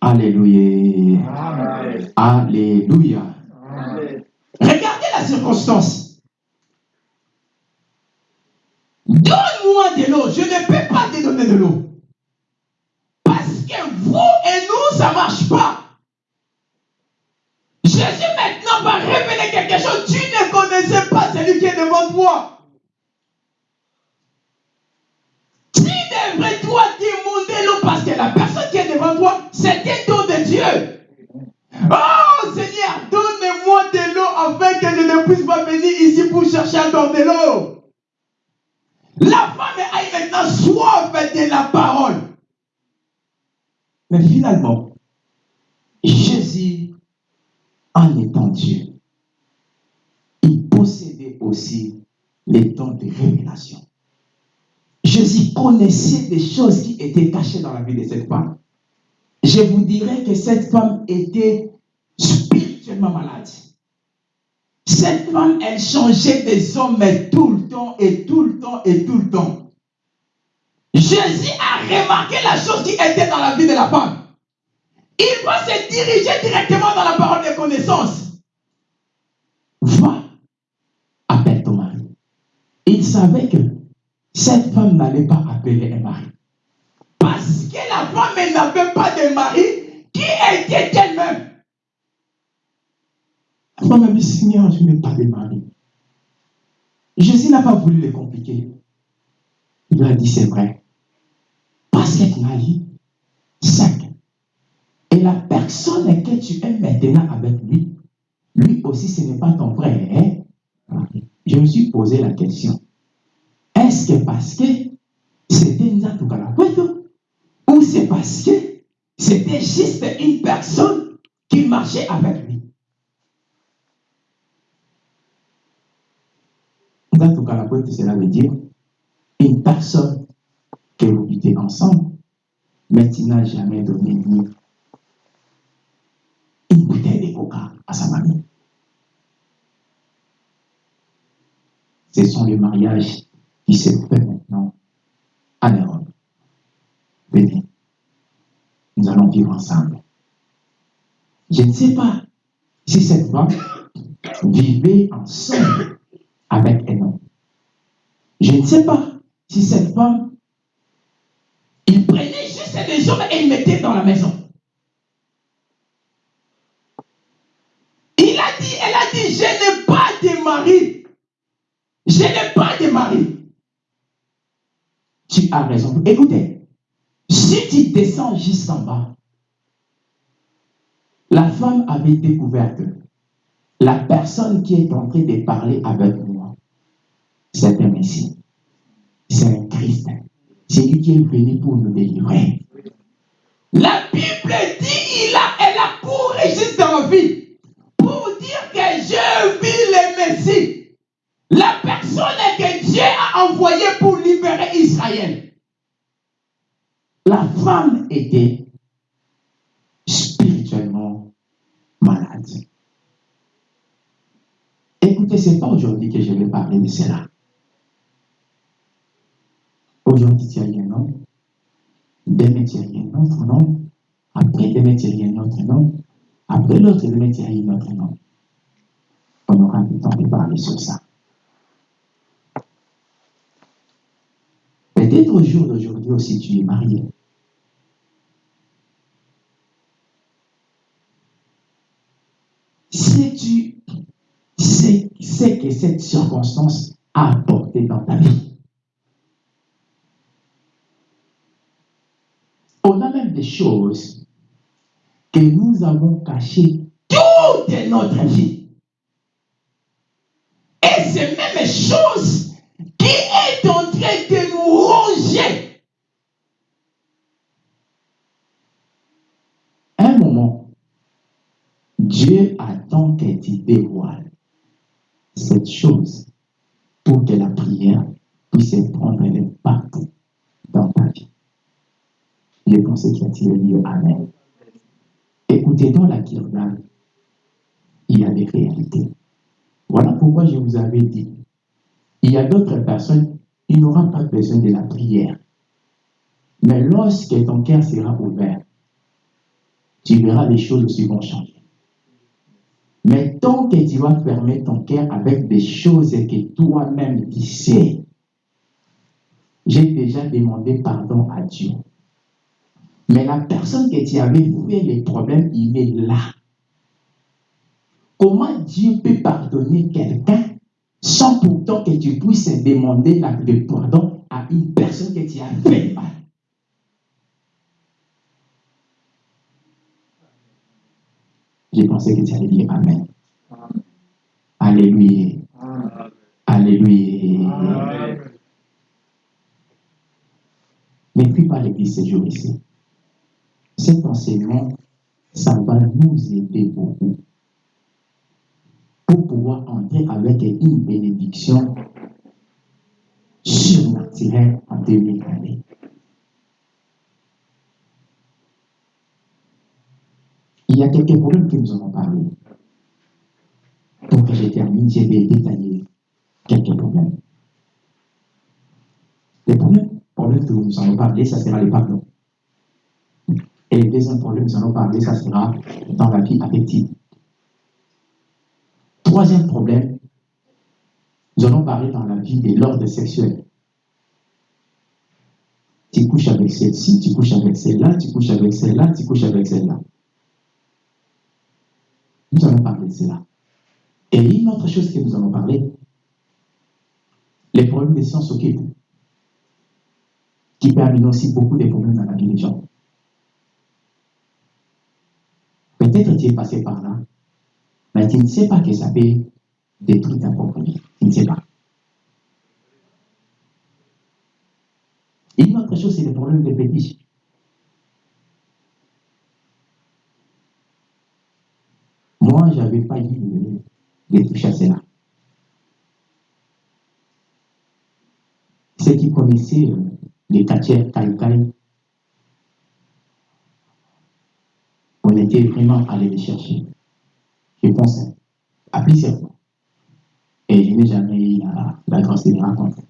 Alléluia. Amen. Alléluia. Amen. Regardez la circonstance. Donne-moi de l'eau. Je ne peux pas te donner de l'eau. Parce que vous et nous, ça ne marche pas. Jésus maintenant va révéler quelque chose. Tu ne connaissais pas celui qui est devant toi. Tu devrais toi demander l'eau parce que la personne qui est devant toi, c'est un don de Dieu. Oh Seigneur, donne-moi de l'eau afin que je ne puisse pas venir ici pour chercher encore de l'eau. La femme a maintenant soif de la parole. Mais finalement, Jésus, en étant Dieu, il possédait aussi les dons de révélation. Jésus connaissait des choses qui étaient cachées dans la vie de cette femme. Je vous dirais que cette femme était spirituellement malade. Cette femme, elle changeait des hommes tout le temps et tout le temps et tout le temps. Jésus a remarqué la chose qui était dans la vie de la femme. Il va se diriger directement dans la parole de connaissance. Va, appelle ton mari. Il savait que cette femme n'allait pas appeler un mari. Parce que la femme n'avait pas de mari qui était elle-même. La femme a dit, Seigneur, je n'ai pas de mari. Jésus n'a pas voulu le compliquer. Il a dit, c'est vrai. Parce que tu m'as dit, cinq. Et la personne que tu es maintenant avec lui, lui aussi, ce n'est pas ton frère. hein? Je me suis posé la question. Est-ce que parce que c'était Nzatu Kalapueto ou c'est parce que c'était juste une personne qui marchait avec lui? Nzatu Kalapueto, cela veut dire une personne que vous vivez ensemble, mais tu n'as jamais donné une bouteille de coca à sa mamie. Ce sont les mariages qui se fait maintenant en Europe. Venez, nous allons vivre ensemble. Je ne sais pas si cette femme vivait ensemble avec un homme. Je ne sais pas si cette femme, il prenait juste des hommes et il mettait dans la maison. Il a dit, elle a dit, je n'ai pas de mari. Je n'ai pas de mari. Tu as raison. Écoutez, si tu descends juste en bas, la femme avait découvert que la personne qui est en train de parler avec moi, c'est un Messie. C'est un Christ. C'est lui qui est venu pour nous délivrer. La Bible dit, il a, elle a juste dans la vie pour dire que je vis le Messie. La personne que Dieu a envoyée pour libérer Israël. La femme était spirituellement malade. Écoutez, ce n'est pas aujourd'hui que je vais parler de cela. Aujourd'hui, tu as un nom. Demain, tu as un autre nom. Après, demain, tu as un autre nom. Après l'autre, demain, tu as un autre nom. On aura le temps de parler sur ça. Peut-être au jour d'aujourd'hui aussi, tu es marié. Si tu sais, sais que cette circonstance a apporté dans ta vie, on a même choses que nous avons cachées toute notre vie. Et ces mêmes choses qui est en train de nous ronger. Un moment, Dieu attend que tu dévoiles cette chose pour que la prière puisse prendre l'impact dans ta vie. Les pensées qui attirent. Amen. Écoutez, dans la Kirdan, il y a des réalités. Voilà pourquoi je vous avais dit, il y a d'autres personnes, ils n'auront pas besoin de la prière. Mais lorsque ton cœur sera ouvert, tu verras les choses aussi vont changer. Mais tant que tu vas fermer ton cœur avec des choses que toi-même tu sais, j'ai déjà demandé pardon à Dieu. Mais la personne que tu avais fait les problèmes, il est là. Comment Dieu peut pardonner quelqu'un sans pourtant que tu puisses demander le pardon à une personne que tu as fait mal? J'ai pensé que tu allais dire Amen. Alléluia. Alléluia. Amen. Ne puis pas l'église ce jour ici. Cet enseignement, ça va nous aider beaucoup pour pouvoir entrer avec une bénédiction surnaturelle en 2000 années. Il y a quelques problèmes que nous avons parlé. Pour que je termine, je vais détailler quelques problèmes. Les premiers problèmes que nous allons parler, ça sera les pardons. Et le deuxième problème nous allons parler, ça sera dans la vie affective. Troisième problème, nous allons parler dans la vie de l'ordre sexuel. Tu couches avec celle-ci, tu couches avec celle-là, tu couches avec celle-là, tu couches avec celle-là. Nous allons parler de cela. Et une autre chose que nous allons parler, les problèmes de sciences occultes, qui amener aussi beaucoup de problèmes dans la vie des gens. Peut-être tu es passé par là, mais tu ne sais pas que ça peut détruire ta propre vie. Tu ne sais pas. Une autre chose, c'est le problème des fétiches. Moi, je n'avais pas dit de, de toucher à cela. Ceux qui connaissaient euh, les quartiers Kai on était vraiment allé les chercher. Je pense à plusieurs fois. Et je n'ai jamais eu la, la grâce de les rencontrer.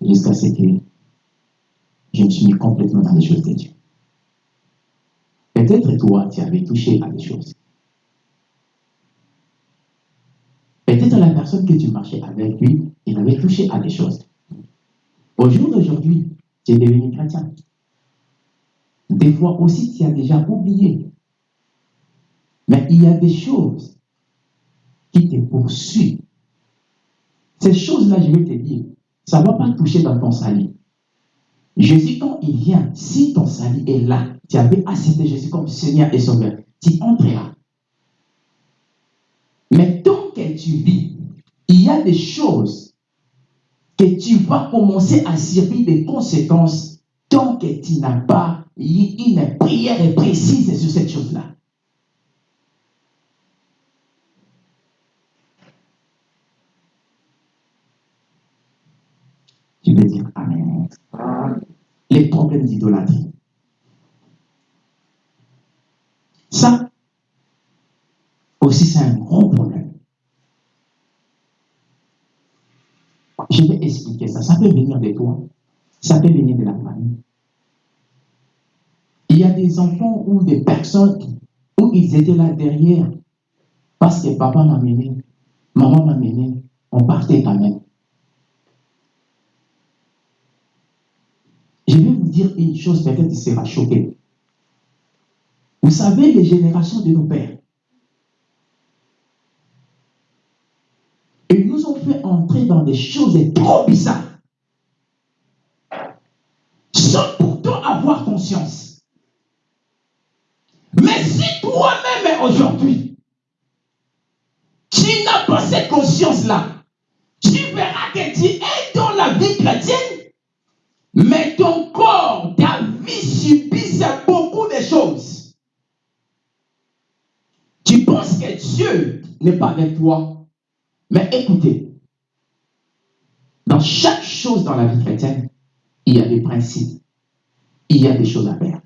Jusqu'à ce que je me suis mis complètement dans les choses de Dieu. Peut-être toi, tu avais touché à des choses. Peut-être la personne que tu marchais avec lui, il avait touché à des choses. Au jour d'aujourd'hui, tu es devenu chrétien. Des fois aussi, tu as déjà oublié. Mais il y a des choses qui te poursuivent. Ces choses-là, je vais te dire, ça ne va pas toucher dans ton salut. Jésus, quand il vient, si ton salut est là, tu avais accepté Jésus comme Seigneur et Sauveur, tu entreras. Mais tant que tu vis, il y a des choses que tu vas commencer à subir des conséquences tant que tu n'as pas une prière précise sur cette chose-là. Tu veux dire. Amen. Les problèmes d'idolâtrie. Ça aussi, c'est un gros problème. Je vais expliquer ça. Ça peut venir de toi. Ça peut venir de la famille. Y a des enfants ou des personnes où ils étaient là derrière parce que papa m'a mené, maman m'a mené, on partait quand même. Je vais vous dire une chose, peut-être tu seras choqué. Vous savez, les générations de nos pères, ils nous ont fait entrer dans des choses trop bizarres, sans pourtant avoir conscience. Toi-même aujourd'hui, tu n'as pas cette conscience-là, tu verras que tu es dans la vie chrétienne, mais ton corps, ta vie subit beaucoup de choses. Tu penses que Dieu n'est pas avec toi. Mais écoutez, dans chaque chose dans la vie chrétienne, il y a des principes. Il y a des choses à faire.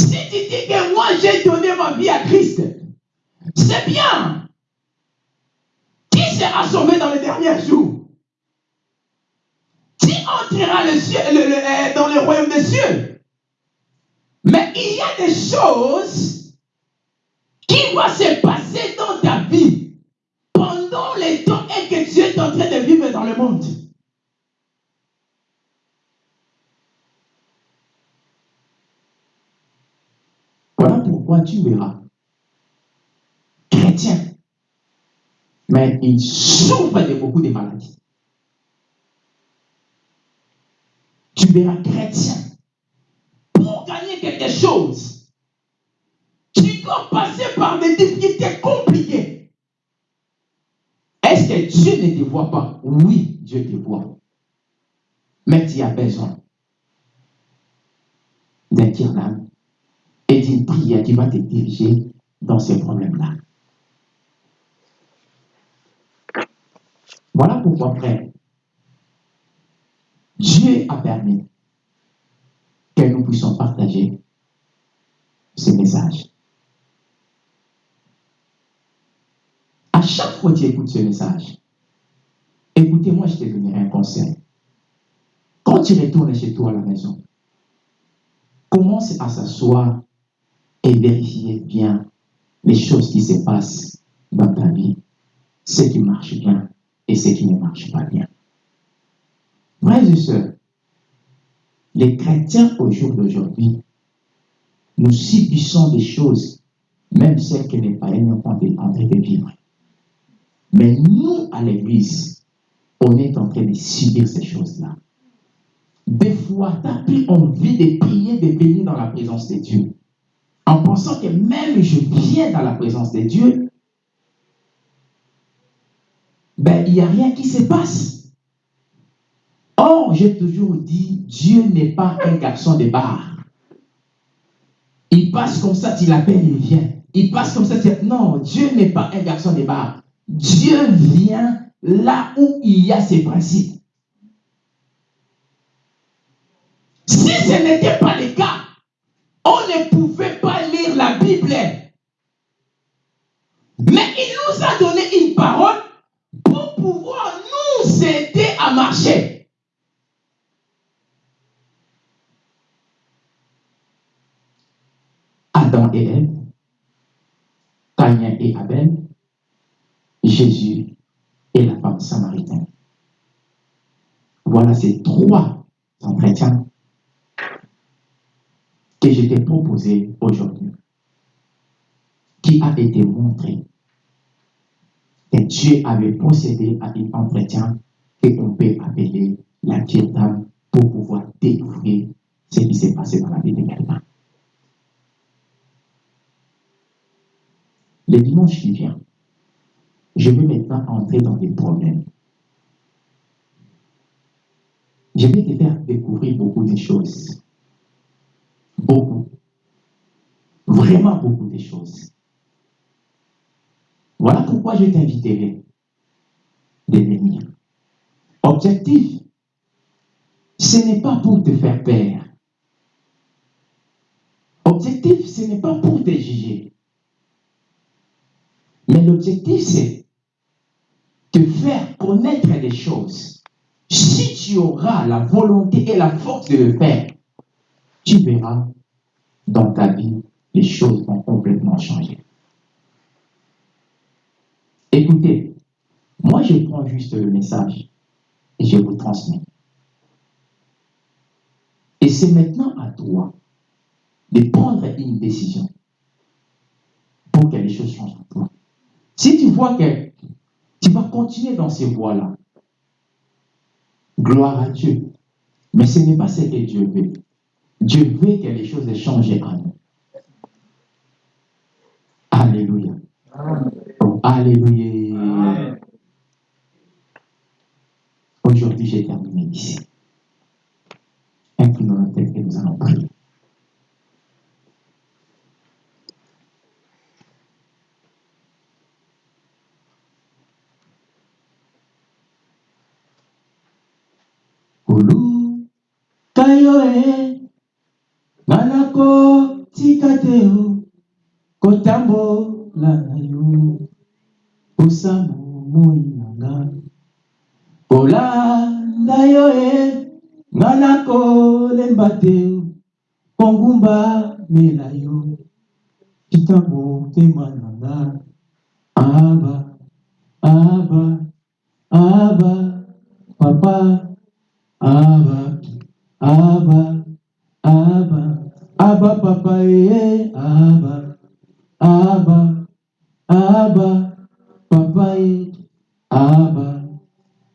Si tu dis que moi j'ai donné ma vie à Christ, c'est bien. Qui sera sauvé dans les derniers jours? Qui entrera euh, dans le royaume des cieux? Mais il y a des choses qui vont se passer dans ta vie pendant le temps et que tu es en train de vivre dans le monde. Voilà pourquoi tu verras chrétien, mais il souffre de beaucoup de maladies. Tu verras chrétien, pour gagner quelque chose, tu dois passer par des difficultés compliquées. Est-ce que Dieu ne te voit pas? Oui, Dieu te voit. Mais tu as besoin d'un tir-d'âme et d'une prière qui va te diriger dans ces problèmes-là. Voilà pourquoi, frère, Dieu a permis que nous puissions partager ce message. À chaque fois que tu écoutes ce message, écoutez-moi, je te donnerai un conseil. Quand tu retournes chez toi à la maison, commence à s'asseoir et vérifier bien les choses qui se passent dans ta vie, ce qui marche bien et ce qui ne marche pas bien. Frères et sœurs, les chrétiens au jour d'aujourd'hui, nous subissons des choses, même celles que les païens sont en train de vivre. Mais nous, à l'église, on est en train de subir ces choses-là. Des fois, tu n'as plus envie de prier, de venir dans la présence de Dieu. En pensant que même je viens dans la présence de Dieu, ben, il n'y a rien qui se passe. Or, j'ai toujours dit, Dieu n'est pas un garçon de bar. Il passe comme ça, tu l'appelles, il vient. Il passe comme ça, tu... Non, Dieu n'est pas un garçon de bar. Dieu vient là où il y a ses principes. Si ce n'était pas le cas, on ne pouvait la Bible. Mais il nous a donné une parole pour pouvoir nous aider à marcher. Adam et Ève, Caïn et Abel, Jésus et la femme samaritaine. Voilà ces trois entretiens que je t'ai proposés aujourd'hui, qui a été montré que Dieu avait procédé à un entretien qu'on peut appeler la d'âme pour pouvoir découvrir ce qui s'est passé dans la vie de quelqu'un. Le dimanche qui vient, je vais maintenant entrer dans des problèmes. Je vais te faire découvrir beaucoup de choses. Beaucoup. Vraiment beaucoup de choses. Voilà pourquoi je t'inviterai de venir. Objectif, ce n'est pas pour te faire peur. Objectif, ce n'est pas pour te juger. Mais l'objectif, c'est te faire connaître les choses. Si tu auras la volonté et la force de le faire, tu verras dans ta vie, les choses vont complètement changer. Écoutez, moi je prends juste le message et je vous transmets. Et c'est maintenant à toi de prendre une décision pour que les choses changent en toi. Si tu vois que tu vas continuer dans ces voies-là, gloire à Dieu. Mais ce n'est pas ce que Dieu veut. Dieu veut que les choses changent en nous. Alléluia. Oh, alléluia. Aujourd'hui, j'ai terminé ici. Inclinons la tête et nous allons prier. Kulu milayo kitabu tema nanda aba aba aba papa aba aba aba aba papa ye aba aba aba papa ye aba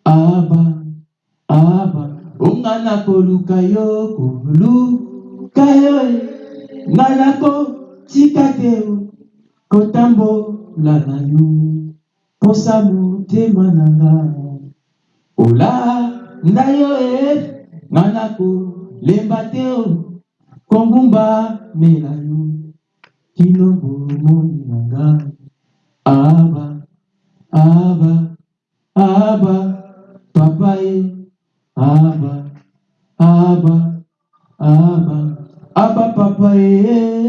aba aba. Unga na koluka te kotambola na yo posa motema na nga olanda yo e nga nakolemba te kongumba mela yo kino bomoi na nga aba aba aba papa e aba aba aba aba papa e